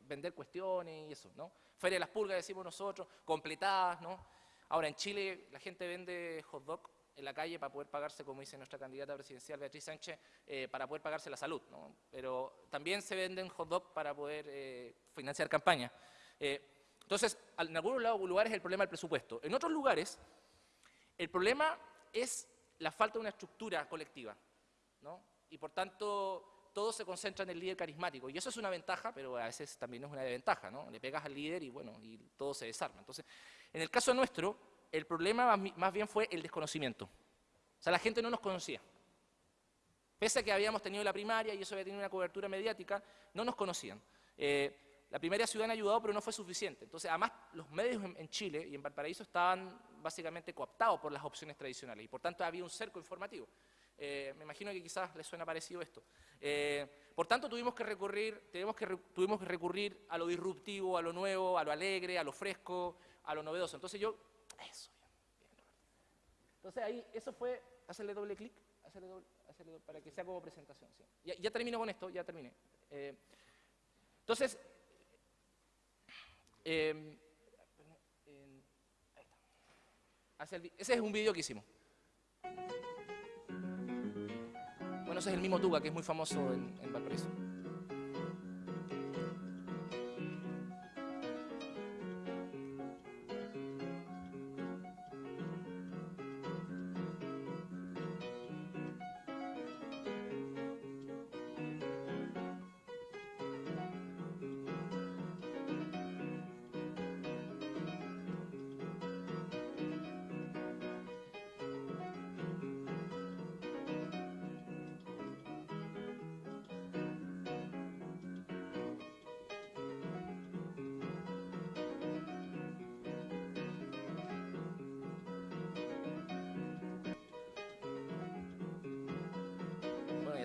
vender cuestiones y eso, ¿no? Feria de las pulgas, decimos nosotros, completadas, ¿no? Ahora, en Chile la gente vende hot dog en la calle para poder pagarse, como dice nuestra candidata presidencial Beatriz Sánchez, eh, para poder pagarse la salud, ¿no? Pero también se venden hot dog para poder eh, financiar campañas. entonces, en algunos lugares el problema es el presupuesto. En otros lugares, el problema es la falta de una estructura colectiva, ¿no? Y por tanto, todo se concentra en el líder carismático. Y eso es una ventaja, pero a veces también es una desventaja, ¿no? Le pegas al líder y bueno, y todo se desarma. Entonces, en el caso nuestro, el problema más bien fue el desconocimiento. O sea, la gente no nos conocía. Pese a que habíamos tenido la primaria y eso había tenido una cobertura mediática, no nos conocían. Eh, la primaria ciudadana ha ayudado, pero no fue suficiente. Entonces, además, los medios en, Chile y en Valparaíso estaban básicamente cooptados por las opciones tradicionales y por tanto había un cerco informativo. Eh, me imagino que quizás les suena parecido esto. Eh, por tanto, tuvimos que, recurrir, tenemos que tuvimos que recurrir a lo disruptivo, a lo nuevo, a lo alegre, a lo fresco, a lo novedoso. Entonces yo, eso, bien, Entonces ahí, eso fue, hacerle doble clic, hacerle doble, para que sea como presentación. Ya, termino con esto, ya terminé. Eh, entonces, eh, ese es un vídeo que hicimos. Bueno, ese es el mismo Tuga, que es muy famoso en, en Valparaíso.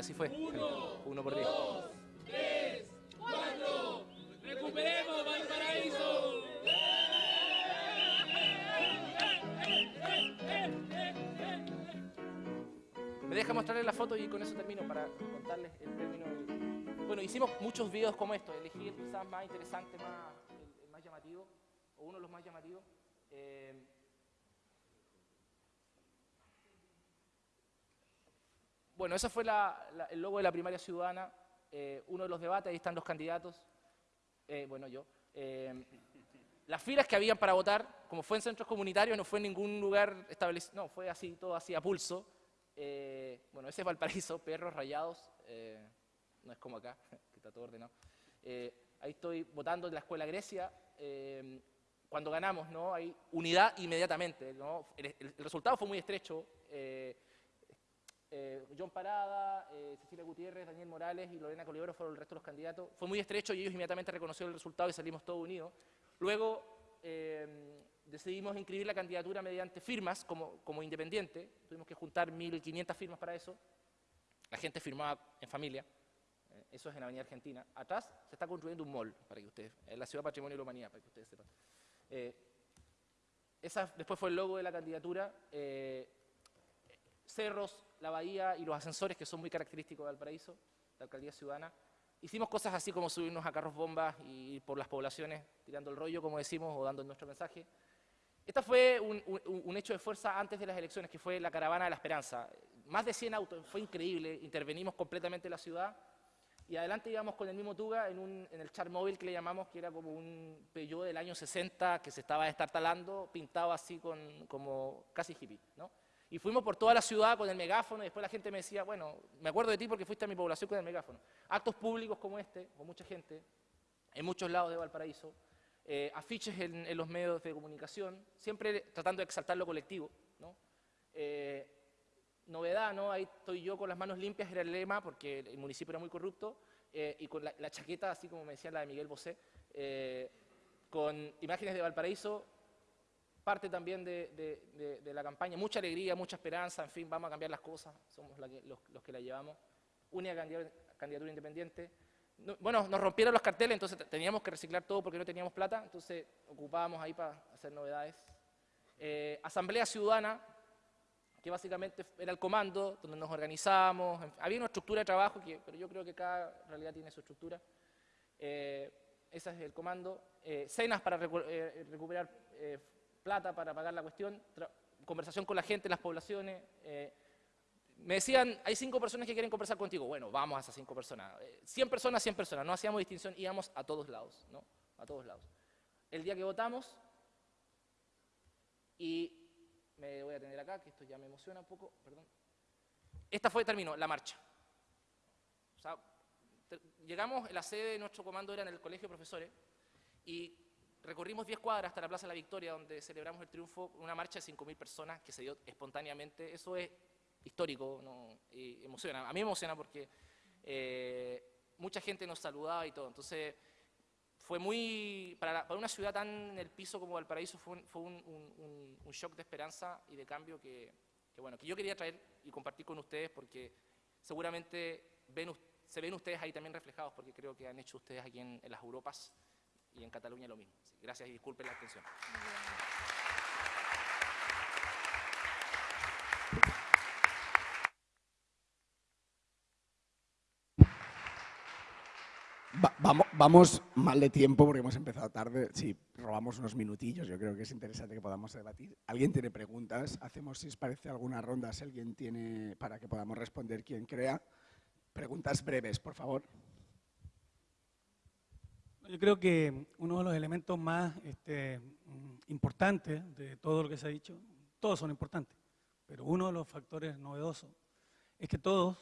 Así fue. Uno, Uno por diez. Dos, tres, cuatro. Recuperemos Valparaíso. Me deja mostrarles la foto y con eso termino para contarles el término. Bueno, hicimos muchos videos como estos. Elegí el quizás más interesante, más, el, más llamativo, o uno de los más llamativos. Eh, Bueno, ese fue el logo de la primaria ciudadana, eh, uno de los debates, ahí están los candidatos, eh, bueno, yo. Eh, las filas que habían para votar, como fue en centros comunitarios, no fue en ningún lugar establecido, no, fue así, todo así a pulso. bueno, ese es Valparaíso, perros rayados, no es como acá, que está todo ordenado. ahí estoy votando en la Escuela Grecia, cuando ganamos, ¿no? Hay unidad inmediatamente, ¿no? El, resultado fue muy estrecho, John Parada, eh, Cecilia Gutiérrez, Daniel Morales y Lorena Colibero fueron el resto de los candidatos. Fue muy estrecho y ellos inmediatamente reconocieron el resultado y salimos todos unidos. Luego eh, decidimos inscribir la candidatura mediante firmas como, como independiente. Tuvimos que juntar 1.500 firmas para eso. La gente firmaba en familia. eso es en Avenida Argentina. Atrás se está construyendo un mall, para que ustedes, la Ciudad Patrimonio de la Humanidad, para que ustedes sepan. esa después fue el logo de la candidatura. Cerros, la bahía y los ascensores que son muy característicos de Valparaíso, la alcaldía ciudadana. Hicimos cosas así como subirnos a carros bombas y ir por las poblaciones tirando el rollo, como decimos, o dando nuestro mensaje. Esta fue un, hecho de fuerza antes de las elecciones, que fue la caravana de la esperanza. Más de 100 autos, fue increíble, intervenimos completamente la ciudad y adelante íbamos con el mismo Tuga en, el char móvil que le llamamos, que era como un Peugeot del año 60 que se estaba destartalando, pintado así con, como casi hippie, ¿no? Y fuimos por toda la ciudad con el megáfono y después la gente me decía, bueno, me acuerdo de ti porque fuiste a mi población con el megáfono. Actos públicos como este, con mucha gente, en muchos lados de Valparaíso, eh, afiches en, los medios de comunicación, siempre tratando de exaltar lo colectivo. ¿no? Eh, novedad, ¿no? Ahí estoy yo con las manos limpias, era el lema, porque el municipio era muy corrupto, eh, y con la, la, chaqueta, así como me decía la de Miguel Bosé, con imágenes de Valparaíso, parte también de, la campaña, mucha alegría, mucha esperanza, en fin, vamos a cambiar las cosas, somos los, que la llevamos. Única candidatura, independiente. bueno, nos rompieron los carteles, entonces teníamos que reciclar todo porque no teníamos plata, entonces ocupábamos ahí para hacer novedades. Eh, Asamblea Ciudadana, que básicamente era el comando, donde nos organizábamos, había una estructura de trabajo, que, pero yo creo que cada realidad tiene su estructura. Eh, ese es el comando. Eh, cenas para eh, recuperar plata para pagar la cuestión, conversación con la gente, las poblaciones. me decían, hay cinco personas que quieren conversar contigo. Bueno, vamos a esas cinco personas. 100 personas, 100 personas. No hacíamos distinción, íbamos a todos lados, ¿no? A todos lados. El día que votamos, y me voy a tener acá, que esto ya me emociona un poco, perdón. Esta fue, terminó, la marcha. O sea, llegamos, la sede de nuestro comando era en el colegio de profesores, y recorrimos 10 cuadras hasta la Plaza de la Victoria, donde celebramos el triunfo, una marcha de 5.000 personas que se dio espontáneamente. Eso es histórico, ¿no? y emociona. A mí me emociona porque eh, mucha gente nos saludaba y todo. Entonces, fue muy, para, una ciudad tan en el piso como Valparaíso, fue, un, fue un, shock de esperanza y de cambio que, bueno, que yo quería traer y compartir con ustedes porque seguramente se ven ustedes ahí también reflejados porque creo que han hecho ustedes aquí en, las Europas y en Cataluña lo mismo. gracias y disculpen la atención. vamos, mal de tiempo porque hemos empezado tarde. Si robamos unos minutillos, yo creo que es interesante que podamos debatir. ¿Alguien tiene preguntas? Hacemos, si os parece, alguna ronda, si alguien tiene, para que podamos responder quien crea. Preguntas breves, por favor. Yo creo que uno de los elementos más este, importantes de todo lo que se ha dicho, todos son importantes, pero uno de los factores novedosos es que todos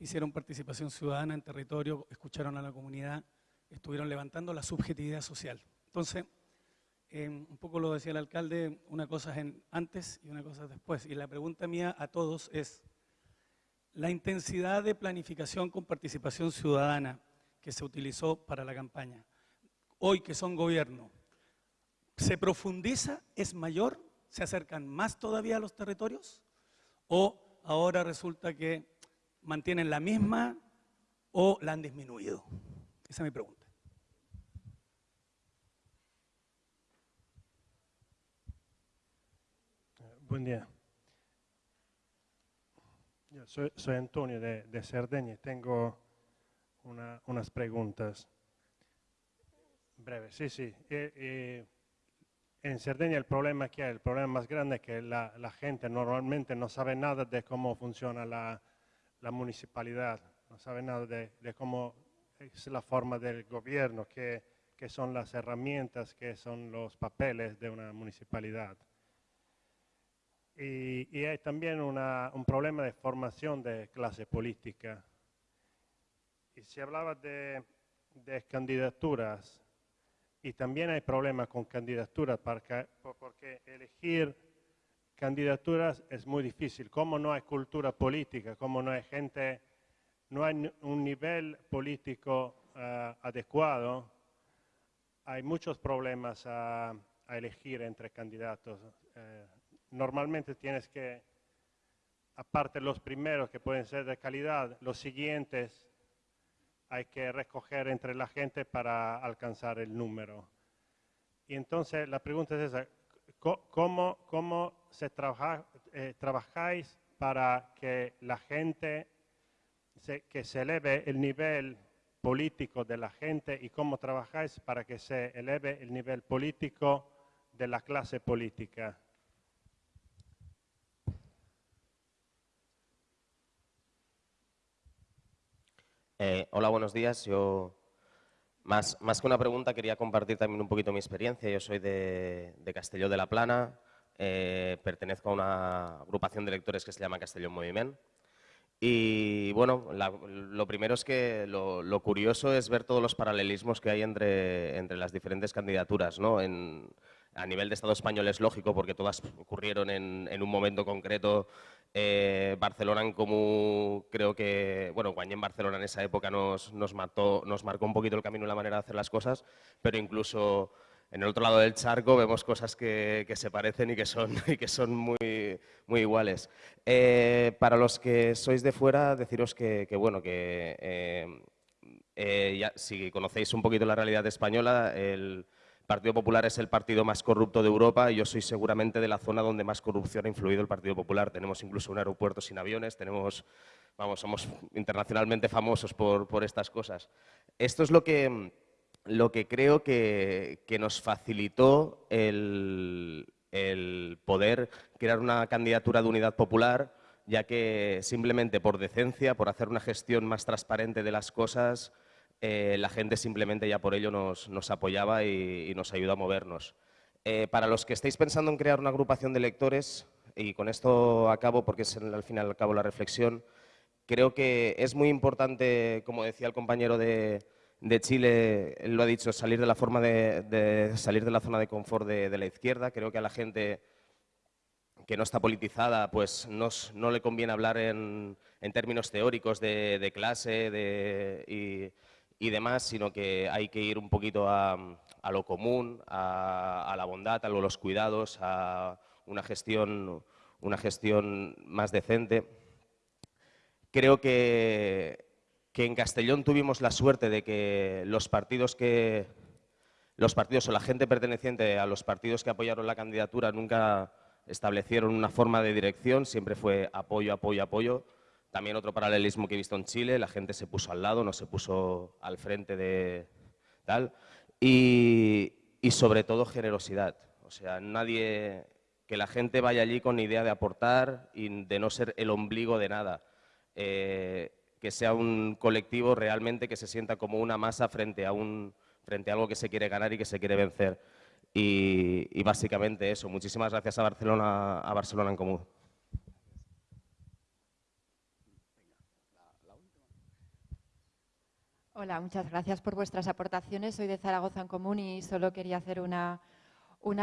hicieron participación ciudadana en territorio, escucharon a la comunidad, estuvieron levantando la subjetividad social. Entonces, em, un poco lo decía el alcalde, una cosa es antes y una cosa es después. Y la pregunta mía a todos es, la intensidad de planificación con participación ciudadana que se utilizó para la campaña, hoy que son gobierno, ¿se profundiza? ¿Es mayor? ¿Se acercan más todavía a los territorios? ¿O ahora resulta que mantienen la misma o la han disminuido? Esa es mi pregunta. Buen día. Yo soy, Antonio de, de, Cerdeña y tengo unas preguntas breves. Sí, sí. en Cerdeña el problema que hay, el problema más grande es que la, gente normalmente no sabe nada de cómo funciona la, la municipalidad, no sabe nada de, cómo es la forma del gobierno, qué, son las herramientas, qué son los papeles de una municipalidad. Y, hay también un problema de formación de clase política. Y se hablaba de, candidaturas, y también hay problemas con candidaturas, porque, porque elegir candidaturas es muy difícil. Como no hay cultura política, como no hay gente, no hay un nivel político eh, adecuado, hay muchos problemas a, elegir entre candidatos. Eh, normalmente tienes que, aparte los primeros que pueden ser de calidad, los siguientes hay que recoger entre la gente para alcanzar el número. Y entonces la pregunta es esa, ¿Cómo, cómo se eh, trabajáis para que la gente, que se eleve el nivel político de la gente y cómo trabajáis para que se eleve el nivel político de la clase política? Eh, hola, buenos días. Yo más, que una pregunta, quería compartir también un poquito mi experiencia. Yo soy de, Castelló de la Plana, eh, pertenezco a una agrupación de lectores que se llama Castelló Moviment. Y bueno, lo primero es que lo, curioso es ver todos los paralelismos que hay entre, entre las diferentes candidaturas. ¿no? En, a nivel de Estado español es lógico porque todas ocurrieron en un momento concreto eh, Barcelona común, creo que, bueno, Guañé en Barcelona en esa época nos, nos, mató, nos marcó un poquito el camino y la manera de hacer las cosas, pero incluso en el otro lado del charco vemos cosas que, se parecen y que son, y que son muy, muy iguales. Eh, para los que sois de fuera, deciros que, bueno, que eh, ya, si conocéis un poquito la realidad española, el Partido Popular es el partido más corrupto de Europa y yo soy seguramente de la zona donde más corrupción ha influido el Partido Popular. Tenemos incluso un aeropuerto sin aviones, tenemos, vamos, somos internacionalmente famosos por, por estas cosas. Esto es lo que, lo que creo que, que nos facilitó el, el poder crear una candidatura de unidad popular, ya que simplemente por decencia, por hacer una gestión más transparente de las cosas, eh, la gente simplemente ya por ello nos, apoyaba y, nos ayudó a movernos. Eh, para los que estéis pensando en crear una agrupación de lectores, y con esto acabo porque es al final al cabo la reflexión, creo que es muy importante, como decía el compañero de, Chile, él lo ha dicho, salir de la, forma de, salir de la zona de confort de, la izquierda. Creo que a la gente que no está politizada, pues no, no le conviene hablar en, en términos teóricos de, clase de, y demás, sino que hay que ir un poquito a, lo común, a, la bondad, a los cuidados, a una gestión, una gestión más decente. Creo que, que en Castellón tuvimos la suerte de que los partidos que los partidos o la gente perteneciente a los partidos que apoyaron la candidatura nunca establecieron una forma de dirección, siempre fue apoyo, apoyo, apoyo. También otro paralelismo que he visto en Chile, la gente se puso al lado, no se puso al frente de tal. Y, sobre todo generosidad. O sea, nadie, que la gente vaya allí con idea de aportar y de no ser el ombligo de nada. Eh, que sea un colectivo realmente que se sienta como una masa frente a, un, frente a algo que se quiere ganar y que se quiere vencer. Y, básicamente eso. Muchísimas gracias a Barcelona, a Barcelona en Común. Hola, muchas gracias por vuestras aportaciones. Soy de Zaragoza en Común y solo quería hacer una,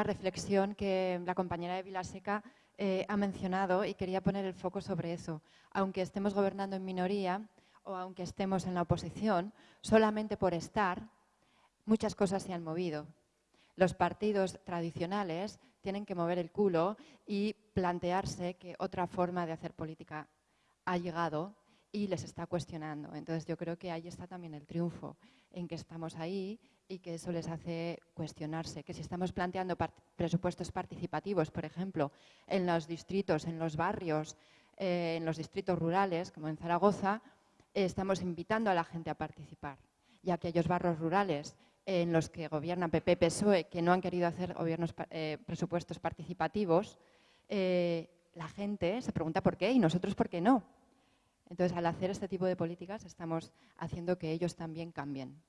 reflexión que la compañera de Vilaseca eh, ha mencionado y quería poner el foco sobre eso. Aunque estemos gobernando en minoría o aunque estemos en la oposición, solamente por estar, muchas cosas se han movido. Los partidos tradicionales tienen que mover el culo y plantearse que otra forma de hacer política ha llegado y les está cuestionando. Entonces yo creo que ahí está también el triunfo, en que estamos ahí y que eso les hace cuestionarse. Que si estamos planteando presupuestos participativos, por ejemplo, en los distritos, en los barrios, eh, en los distritos rurales, como en Zaragoza, estamos invitando a la gente a participar. Y aquellos barrios rurales en los que gobierna PP-PSOE, que no han querido hacer gobiernos, eh, presupuestos participativos, eh, la gente se pregunta por qué y nosotros por qué no. Entonces, al hacer este tipo de políticas, estamos haciendo que ellos también cambien.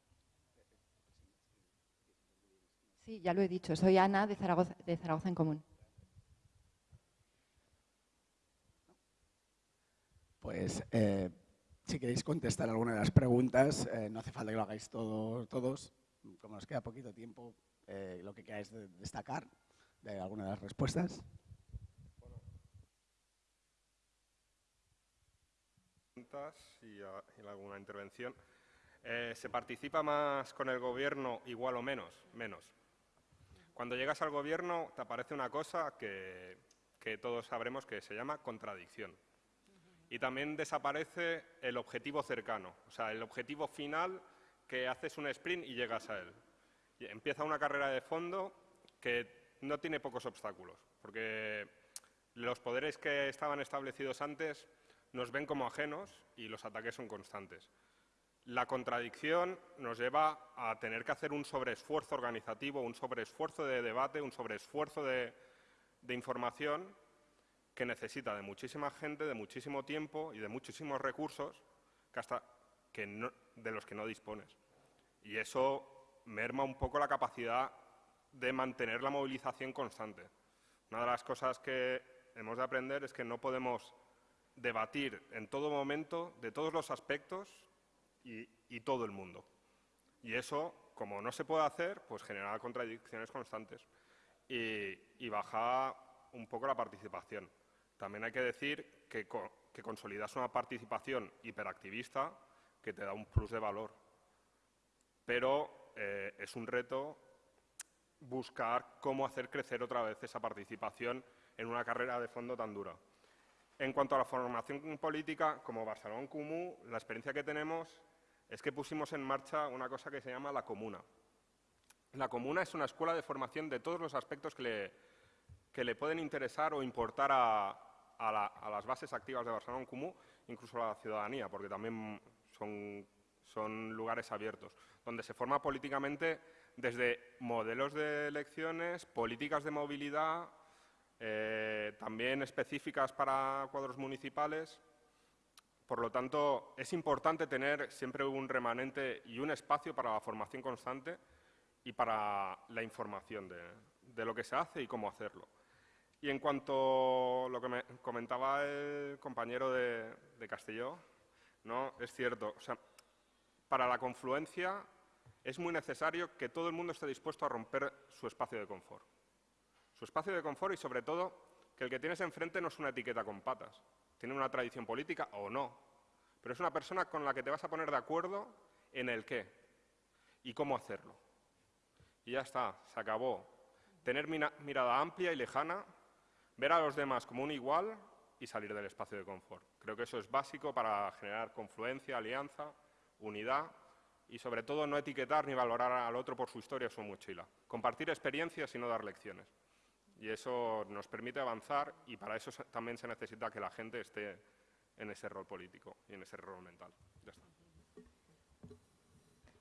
Sí, ya lo he dicho. Soy Ana de Zaragoza, en Común. Pues, eh, si queréis contestar alguna de las preguntas, eh, no hace falta que lo hagáis todos. Como nos queda poquito tiempo, eh, lo que queráis destacar de alguna de las respuestas. Y, alguna intervención. Eh, ¿Se participa más con el gobierno igual o menos? Menos. Cuando llegas al gobierno te aparece una cosa que, que todos sabremos que se llama contradicción. Y también desaparece el objetivo cercano, o sea, el objetivo final que haces un sprint y llegas a él. Y empieza una carrera de fondo que no tiene pocos obstáculos, porque los poderes que estaban establecidos antes nos ven como ajenos y los ataques son constantes. La contradicción nos lleva a tener que hacer un sobreesfuerzo organizativo, un sobreesfuerzo de debate, un sobreesfuerzo de, de información que necesita de muchísima gente, de muchísimo tiempo y de muchísimos recursos que hasta de los que no dispones. Y eso merma un poco la capacidad de mantener la movilización constante. Una de las cosas que hemos de aprender es que no podemos debatir en todo momento de todos los aspectos y, todo el mundo. Y eso, como no se puede hacer, pues genera contradicciones constantes y, baja un poco la participación. También hay que decir que, que consolidas una participación hiperactivista que te da un plus de valor. Pero eh, es un reto buscar cómo hacer crecer otra vez esa participación en una carrera de fondo tan dura. En cuanto a la formación política, como Barcelona Comú, la experiencia que tenemos es que pusimos en marcha una cosa que se llama la comuna. La comuna es una escuela de formación de todos los aspectos que le, pueden interesar o importar a, las bases activas de Barcelona Comú, incluso a la ciudadanía, porque también son lugares abiertos, donde se forma políticamente desde modelos de elecciones, políticas de movilidad, eh, también específicas para cuadros municipales. Por lo tanto, es importante tener siempre un remanente y un espacio para la formación constante y para la información de, lo que se hace y cómo hacerlo. Y en cuanto a lo que me comentaba el compañero de, de Castelló, ¿no? es cierto, para la confluencia es muy necesario que todo el mundo esté dispuesto a romper su espacio de confort. Su espacio de confort y, sobre todo, que el que tienes enfrente no es una etiqueta con patas. Tiene una tradición política o no, pero es una persona con la que te vas a poner de acuerdo en el qué y cómo hacerlo. Y ya está, se acabó. Tener mirada amplia y lejana ver a los demás como un igual y salir del espacio de confort. Creo que eso es básico para generar confluencia, alianza, unidad y sobre todo no etiquetar ni valorar al otro por su historia o su mochila. Compartir experiencias y no dar lecciones. Y eso nos permite avanzar y para eso también se necesita que la gente esté en ese rol político y en ese rol mental. Ya está.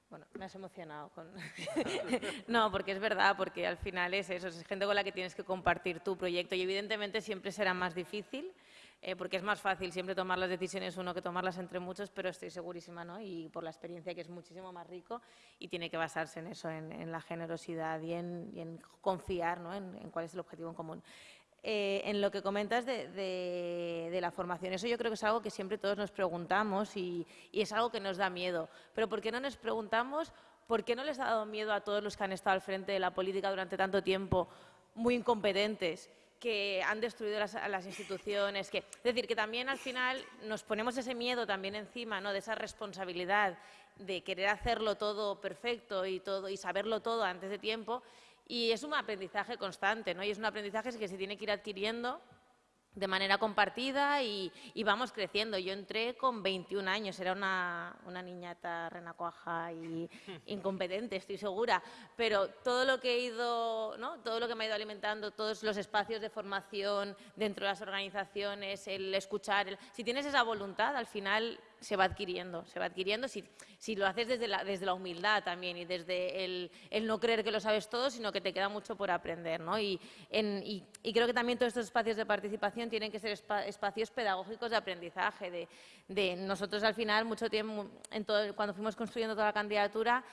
Bueno, me has emocionado no, porque es verdad, porque al final es eso, es gente con la que tienes que compartir tu proyecto y evidentemente siempre será más difícil, eh, porque es más fácil siempre tomar las decisiones uno que tomarlas entre muchos, pero estoy segurísima, ¿no? Y por la experiencia que es muchísimo más rico y tiene que basarse en eso, en, la generosidad y en, confiar, ¿no? en cuál es el objetivo en común. Eh, en lo que comentas de, la formación. Eso yo creo que es algo que siempre todos nos preguntamos y, es algo que nos da miedo. Pero ¿por qué no nos preguntamos por qué no les ha dado miedo a todos los que han estado al frente de la política durante tanto tiempo, muy incompetentes? Que han destruido las, instituciones, que, es decir, que también al final nos ponemos ese miedo también encima, ¿no? de esa responsabilidad de querer hacerlo todo perfecto y todo y saberlo todo antes de tiempo y es un aprendizaje constante, ¿no? Y es un aprendizaje que se tiene que ir adquiriendo de manera compartida y, vamos creciendo. Yo entré con 21 años, era una, una niñata renacuaja y incompetente, estoy segura, pero todo lo que he ido, ¿no? todo lo que me ha ido alimentando, todos los espacios de formación dentro de las organizaciones, el escuchar, si tienes esa voluntad, al final se va adquiriendo, se va adquiriendo si, si lo haces desde la, desde la humildad también y desde el, el, no creer que lo sabes todo, sino que te queda mucho por aprender. ¿no? Y, en, y, creo que también todos estos espacios de participación tienen que ser espacios pedagógicos de aprendizaje. De, de, nosotros al final, mucho tiempo, en todo, cuando fuimos construyendo toda la candidatura,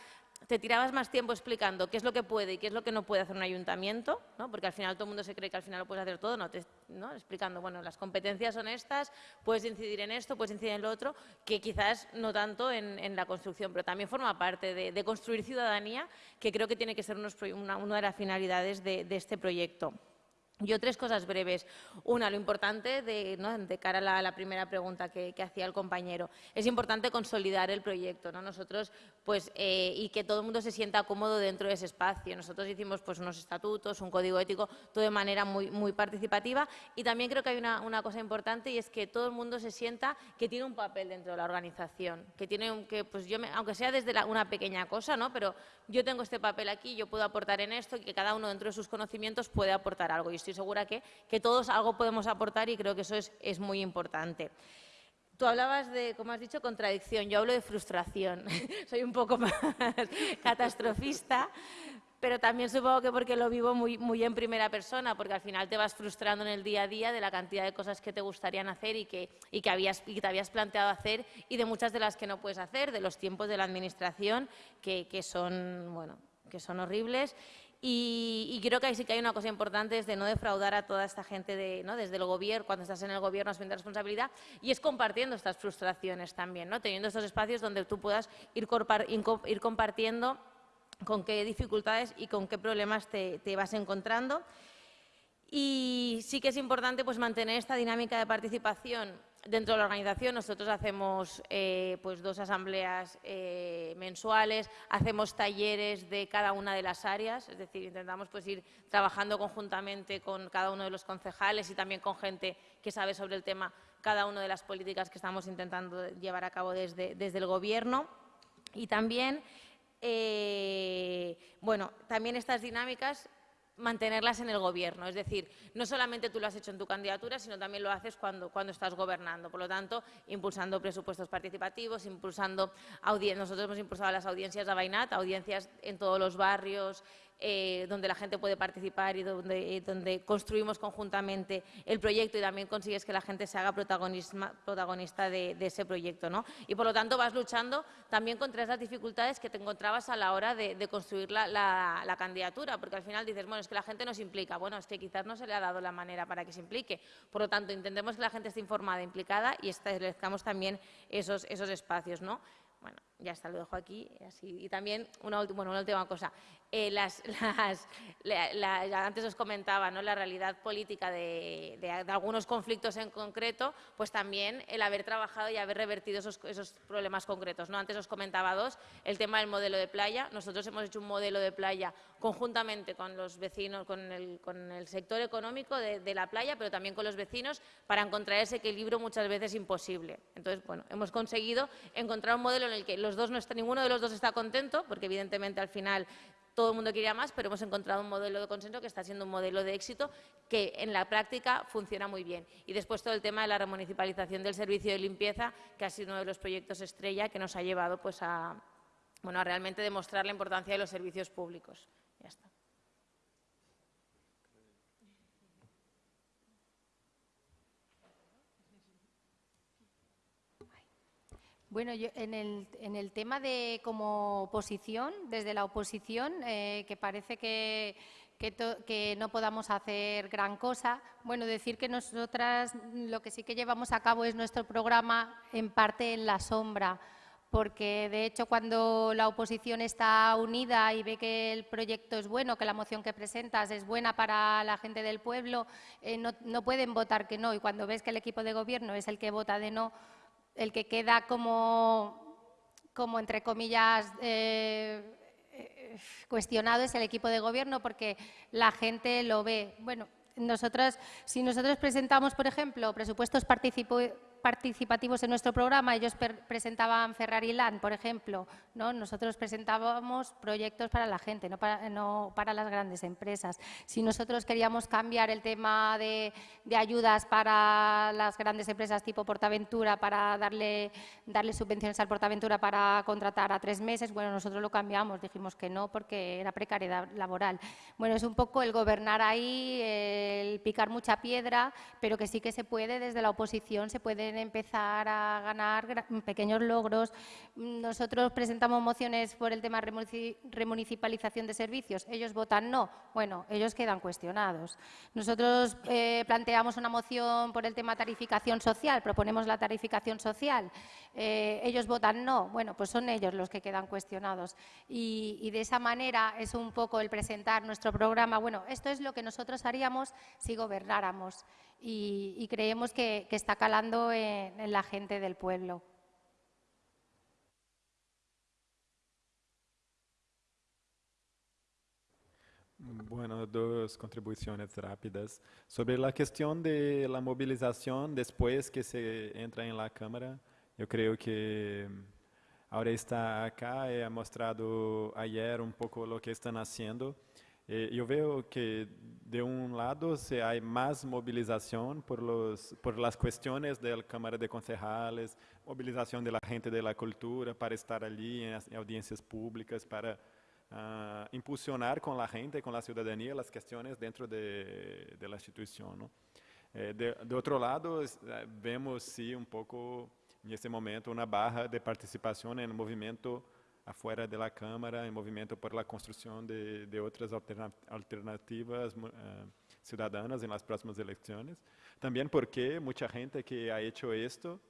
te tirabas más tiempo explicando qué es lo que puede y qué es lo que no puede hacer un ayuntamiento, ¿no? porque al final todo el mundo se cree que al final lo puedes hacer todo, no, ¿no? explicando, bueno, las competencias son estas, puedes incidir en esto, puedes incidir en lo otro, que quizás no tanto en, la construcción, pero también forma parte de, construir ciudadanía, que creo que tiene que ser una, de las finalidades de este proyecto. Yo tres cosas breves. Una, lo importante de, cara a la, primera pregunta que, hacía el compañero. Es importante consolidar el proyecto, ¿no? Nosotros, pues, eh, y que todo el mundo se sienta cómodo dentro de ese espacio. Nosotros hicimos pues, unos estatutos, un código ético, todo de manera muy, participativa. Y también creo que hay una, cosa importante y es que todo el mundo se sienta que tiene un papel dentro de la organización. Que tiene que, pues yo, aunque sea desde una pequeña cosa, ¿no? Pero yo tengo este papel aquí, yo puedo aportar en esto y que cada uno dentro de sus conocimientos puede aportar algo estoy segura que, que todos algo podemos aportar y creo que eso es, es muy importante. Tú hablabas de, como has dicho, contradicción. Yo hablo de frustración. Soy un poco más catastrofista, pero también supongo que porque lo vivo muy, muy en primera persona, porque al final te vas frustrando en el día a día de la cantidad de cosas que te gustarían hacer y que, y que, habías, y te habías planteado hacer y de muchas de las que no puedes hacer, de los tiempos de la administración que, que son, bueno, que son horribles y, creo que sí que hay una cosa importante, es de no defraudar a toda esta gente de, ¿no? desde el gobierno, cuando estás en el gobierno asumiendo responsabilidad, y es compartiendo estas frustraciones también, ¿no? teniendo estos espacios donde tú puedas ir, ir compartiendo con qué dificultades y con qué problemas te, te vas encontrando. Y sí que es importante pues, mantener esta dinámica de participación Dentro de la organización nosotros hacemos eh, pues dos asambleas eh, mensuales, hacemos talleres de cada una de las áreas, es decir, intentamos pues, ir trabajando conjuntamente con cada uno de los concejales y también con gente que sabe sobre el tema cada una de las políticas que estamos intentando llevar a cabo desde, desde el Gobierno. Y también eh, bueno, también estas dinámicas mantenerlas en el gobierno. Es decir, no solamente tú lo has hecho en tu candidatura, sino también lo haces cuando, cuando estás gobernando. Por lo tanto, impulsando presupuestos participativos, impulsando audiencias. Nosotros hemos impulsado las audiencias de Bainat, audiencias en todos los barrios, eh, donde la gente puede participar y donde, donde, construimos conjuntamente el proyecto y también consigues que la gente se haga protagonista de, ese proyecto. ¿no? Y por lo tanto vas luchando también contra esas dificultades que te encontrabas a la hora de, construir la, candidatura, porque al final dices, bueno, es que la gente no se implica. Bueno, es que quizás no se le ha dado la manera para que se implique. Por lo tanto, intentemos que la gente esté informada, implicada y establezcamos también esos, esos espacios. ¿no? Bueno, ya está, lo dejo aquí. Y también una, bueno, una última cosa. Eh, las, antes os comentaba ¿no? la realidad política de, algunos conflictos en concreto, pues también el haber trabajado y haber revertido esos, problemas concretos. ¿no? Antes os comentaba dos, el tema del modelo de playa. Nosotros hemos hecho un modelo de playa conjuntamente con los vecinos, con el, con el sector económico de, de, la playa, pero también con los vecinos, para encontrar ese equilibrio muchas veces imposible. Entonces, bueno, hemos conseguido encontrar un modelo en el que los dos no está, ninguno de los dos está contento, porque evidentemente al final todo el mundo quería más, pero hemos encontrado un modelo de consenso que está siendo un modelo de éxito que en la práctica funciona muy bien. Y después todo el tema de la remunicipalización del servicio de limpieza, que ha sido uno de los proyectos estrella que nos ha llevado pues, a, bueno, a realmente demostrar la importancia de los servicios públicos. Ya está. Bueno, yo en el, en el tema de como oposición, desde la oposición, eh, que parece que, que, no podamos hacer gran cosa, bueno, decir que nosotras lo que sí que llevamos a cabo es nuestro programa en parte en la sombra, porque de hecho cuando la oposición está unida y ve que el proyecto es bueno, que la moción que presentas es buena para la gente del pueblo, eh, no, no pueden votar que no, y cuando ves que el equipo de gobierno es el que vota de no, el que queda como, como entre comillas, eh, eh, cuestionado es el equipo de gobierno porque la gente lo ve. Bueno, nosotros, si nosotros presentamos, por ejemplo, presupuestos participativos participativos en nuestro programa, ellos presentaban Ferrari Land, por ejemplo, ¿no? nosotros presentábamos proyectos para la gente, no para, no para las grandes empresas. Si nosotros queríamos cambiar el tema de, ayudas para las grandes empresas tipo Portaventura, para darle, darle subvenciones al Portaventura para contratar a tres meses, bueno, nosotros lo cambiamos, dijimos que no porque era precariedad laboral. Bueno, es un poco el gobernar ahí, el picar mucha piedra, pero que sí que se puede, desde la oposición se empezar a ganar pequeños logros. Nosotros presentamos mociones por el tema remunicipalización de servicios. Ellos votan no. Bueno, ellos quedan cuestionados. Nosotros eh, planteamos una moción por el tema tarificación social, proponemos la tarificación social. Eh, ellos votan no. Bueno, pues son ellos los que quedan cuestionados. Y, y de esa manera es un poco el presentar nuestro programa. Bueno, esto es lo que nosotros haríamos si gobernáramos y, creemos que, está calando en, la gente del pueblo. Bueno, dos contribuciones rápidas. Sobre la cuestión de la movilización después que se entra en la Cámara, yo creo que ahora está acá y ha mostrado ayer un poco lo que están haciendo. Eh, yo veo que de un lado se hay más movilización por, los, por las cuestiones de la Cámara de Concejales, movilización de la gente de cultura para estar allí en, audiencias públicas, para uh, impulsionar con la gente, con la ciudadanía, las cuestiones dentro de, de la institución. ¿no? Eh, de, de, lado, eh, vemos sí un poco en este momento una baja de participación en el movimiento afuera de la Cámara, en movimiento por la construcción de, de otras alternativas uh, ciudadanas en las próximas elecciones. También porque mucha gente que ha hecho esto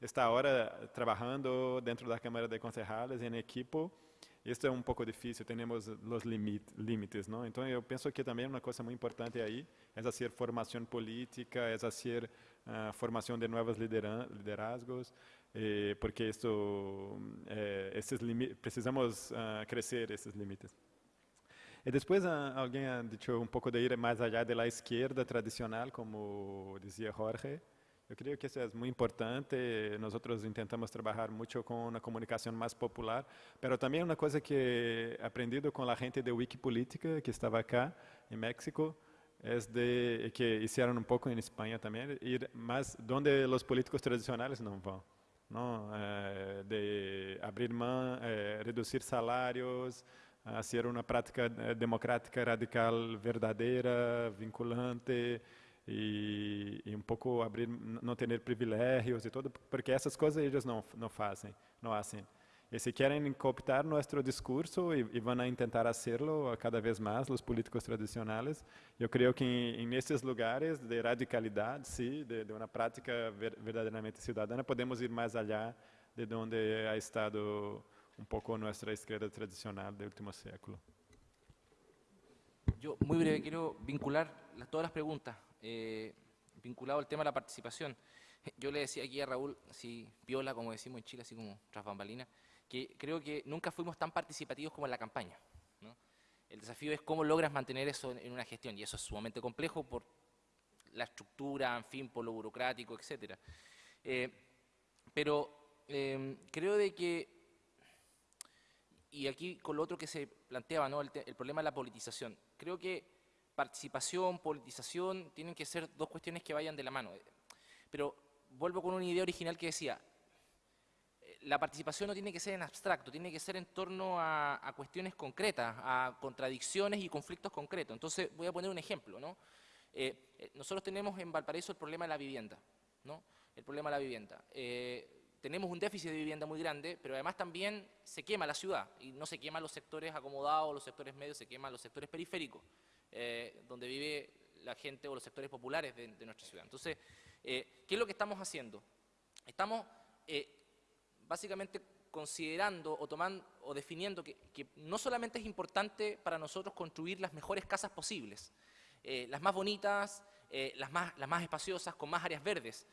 está ahora trabajando dentro de la Cámara de Concejales en equipo. Esto es un poco difícil, tenemos los límites, ¿no? Entonces yo pienso que también una cosa muy importante ahí es hacer formación política, es hacer uh, de nuevos liderazgos, eh, porque esto, eh, precisamos uh, crescer esses limites. E depois uh, alguém ha dicho um pouco de ir mais allá de la izquierda tradicional, como dizia Jorge. Eu creio que isso é muito importante. Nós tentamos trabalhar muito com uma comunicação mais popular, mas também uma coisa que aprendido com a gente de Wikipolítica que estava aqui em México é de que fizeram um pouco em Espanha também, ir mais onde os políticos tradicionais não vão, eh, de abrir mão, eh, reduzir salários, fazer uma prática eh, democrática radical verdadeira, vinculante e, e, um pouco abrir, não ter privilégios e tudo, porque essas coisas eles não não fazem, não fazem. E se querem cooptar nosso discurso e, vão tentar fazê-lo cada vez mais os políticos tradicionais, eu creio que em, nesses lugares de radicalidade, sim, de, de prática ver, verdadeiramente cidadana, podemos ir mais allá de onde ha estado um pouco nossa esquerda tradicional do último século. Yo, muy breve, quiero vincular todas las preguntas eh, vinculado al tema de la participación. Yo le decía aquí a Raúl, así piola, como decimos en Chile, así como tras bambalinas, que creo que nunca fuimos tan participativos como en la campaña. El desafío es cómo logras mantener eso en, una gestión, y eso es sumamente complejo por la estructura, en fin, por lo burocrático, etc. Eh, pero eh, creo de que, y aquí con lo otro que se planteaba, ¿no? el, el problema de la politización, creo que participación, politización, tienen que ser dos cuestiones que vayan de la mano. Pero vuelvo con una idea original que decía, la participación no tiene que ser en abstracto, tiene que ser en torno a, cuestiones concretas, a contradicciones y conflictos concretos. Entonces, voy a poner un ejemplo. ¿no? Eh, eh, nosotros tenemos en Valparaíso el problema de la vivienda. ¿no? El problema de la vivienda. tenemos un déficit de vivienda muy grande, pero además también se quema la ciudad, y no se queman los sectores acomodados, los sectores medios, se queman los sectores periféricos. Eh, donde vive la gente o los sectores populares de, nuestra ciudad. Entonces, eh, ¿qué es lo que estamos haciendo? Estamos eh, básicamente considerando o tomando o definiendo que, no solamente es importante para nosotros construir las mejores casas posibles, las más bonitas, las, más, las más espaciosas, con más áreas verdes.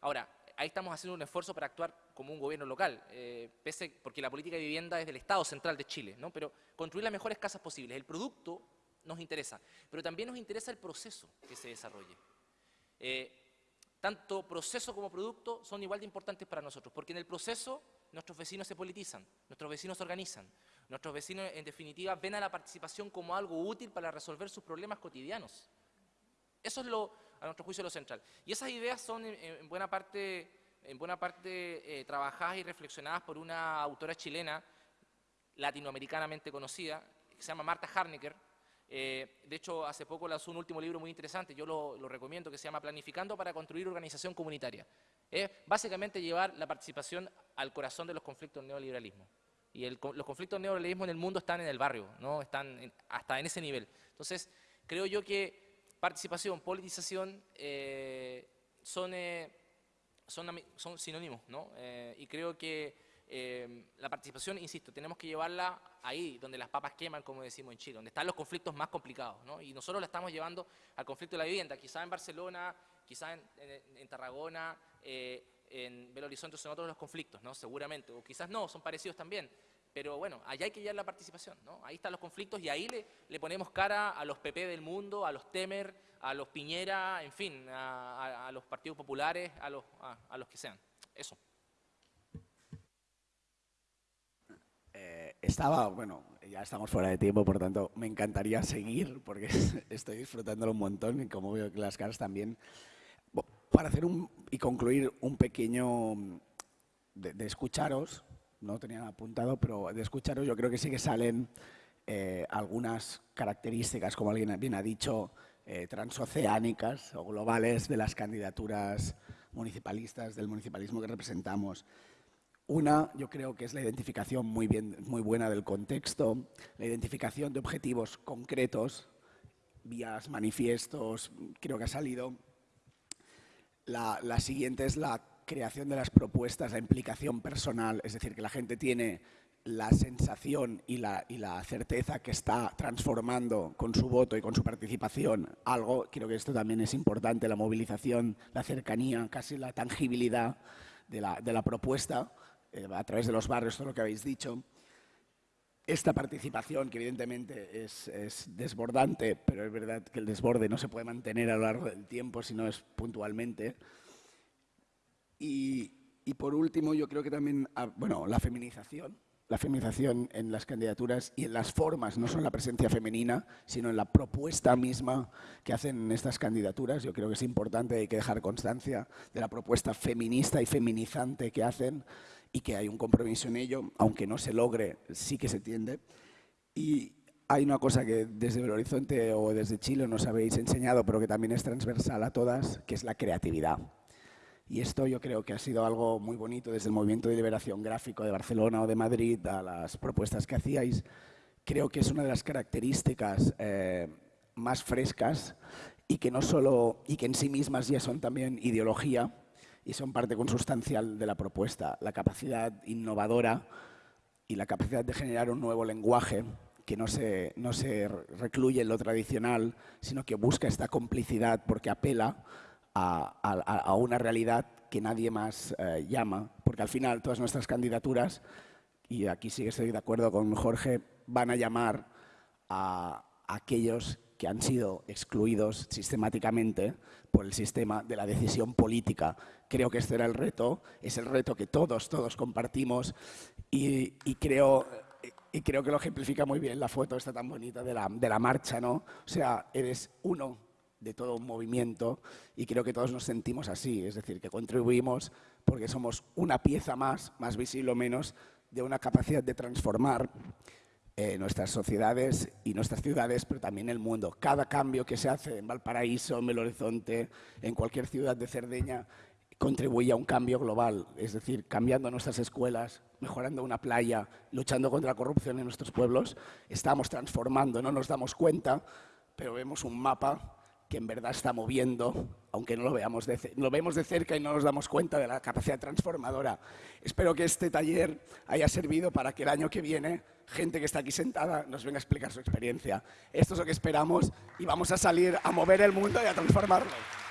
ahora, ahí estamos haciendo un esfuerzo para actuar como un gobierno local, pese, porque la política de vivienda es del Estado central de Chile, ¿no? pero construir las mejores casas posibles. El producto nos interesa, pero también nos interesa el proceso que se desarrolle. Tanto proceso como producto son igual de importantes para nosotros, porque en el proceso nuestros vecinos se politizan, nuestros vecinos se organizan, nuestros vecinos en definitiva ven a la participación como algo útil para resolver sus problemas cotidianos. Eso es lo, a nuestro juicio lo central. Y esas ideas son en, buena parte, en buena parte eh, trabajadas y reflexionadas por una autora chilena latinoamericanamente conocida, que se llama Marta Harnecker, eh, de hecho, hace poco lanzó un último libro muy interesante, yo lo, recomiendo, que se llama Planificando para construir organización comunitaria. Es básicamente llevar la participación al corazón de los conflictos del neoliberalismo. Y los conflictos del neoliberalismo en el mundo están en el barrio, ¿no? están hasta en ese nivel. Entonces, creo yo que participación, politización eh, son, eh, son, son, sinónimos, ¿no? y creo que Em, la participación, insisto, tenemos que llevarla ahí, donde las papas queman, como decimos en Chile, donde están los conflictos más complicados, ¿no? Y nosotros la estamos llevando al conflicto de la vivienda, quizá en Barcelona, quizá en, Tarragona, eh, en Belo Horizonte son otros los conflictos, ¿no? Seguramente, o quizás no, son parecidos también. Pero bueno, allá hay que llevar la participación, ¿no? Ahí están los conflictos y ahí le, le ponemos cara a los PP del mundo, a los Temer, a los Piñera, en fin, a, los partidos populares, a los, a los que sean. Eso. Estaba, bueno, ya estamos fuera de tiempo, por tanto, me encantaría seguir porque estoy disfrutándolo un montón y como veo que las caras también. Para hacer un, y concluir un pequeño de, escucharos, no tenía apuntado, pero de escucharos yo creo que sí que salen eh, algunas características, como alguien bien ha dicho, eh, transoceánicas o globales de las candidaturas municipalistas, del municipalismo que representamos. Una, yo creo que es la identificación muy, bien, muy buena del contexto, la identificación de objetivos concretos, vías, manifiestos, creo que ha salido. La, siguiente es la creación de las propuestas, la implicación personal, es decir, que la gente tiene la sensación y la, y la, certeza que está transformando con su voto y con su participación algo, creo que esto también es importante, la movilización, la cercanía, casi la tangibilidad de la, de la propuesta. Eh, a través de los barrios, todo lo que habéis dicho. Esta participación, que evidentemente es, desbordante, pero es verdad que el desborde no se puede mantener a lo largo del tiempo, si no es puntualmente. Y, y por último, yo creo que también, ah, bueno, la feminización, la feminización en las candidaturas y en las formas, no solo en la presencia femenina, sino en la propuesta misma que hacen estas candidaturas. Yo creo que es importante, hay que dejar constancia de la propuesta feminista y feminizante que hacen y que hay un compromiso en ello, aunque no se logre, sí que se tiende. Y hay una cosa que desde el Horizonte o desde Chile nos habéis enseñado, pero que también es transversal a todas, que es la creatividad. Y esto yo creo que ha sido algo muy bonito desde el Movimiento de Liberación Gráfico de Barcelona o de Madrid a las propuestas que hacíais. Creo que es una de las características eh, más frescas y que no solo y que en sí mismas ya son también ideología y son parte consustancial de la propuesta, la capacidad innovadora y la capacidad de generar un nuevo lenguaje que no se, no se recluye en lo tradicional, sino que busca esta complicidad porque apela a, una realidad que nadie más eh, llama, porque al final todas nuestras candidaturas, y aquí sí que estoy de acuerdo con Jorge, van a llamar a, aquellos que han sido excluidos sistemáticamente por el sistema de la decisión política. Creo que este era el reto, es el reto que todos, todos compartimos y, creo, y creo que lo ejemplifica muy bien la foto esta tan bonita de la, de la marcha, ¿no? O sea, eres uno de todo un movimiento y creo que todos nos sentimos así, es decir, que contribuimos porque somos una pieza más, más visible o menos, de una capacidad de transformar eh, nuestras sociedades y nuestras ciudades, pero también el mundo. Cada cambio que se hace en Valparaíso, en Belo Horizonte, en cualquier ciudad de Cerdeña, contribuye a un cambio global, es decir, cambiando nuestras escuelas, mejorando una playa, luchando contra la corrupción en nuestros pueblos, estamos transformando, no nos damos cuenta, pero vemos un mapa que en verdad está moviendo, aunque no lo veamos lo vemos de cerca y no nos damos cuenta de la capacidad transformadora. Espero que este taller haya servido para que el año que viene gente que está aquí sentada nos venga a explicar su experiencia. Esto es lo que esperamos y vamos a salir a mover el mundo y a transformarlo.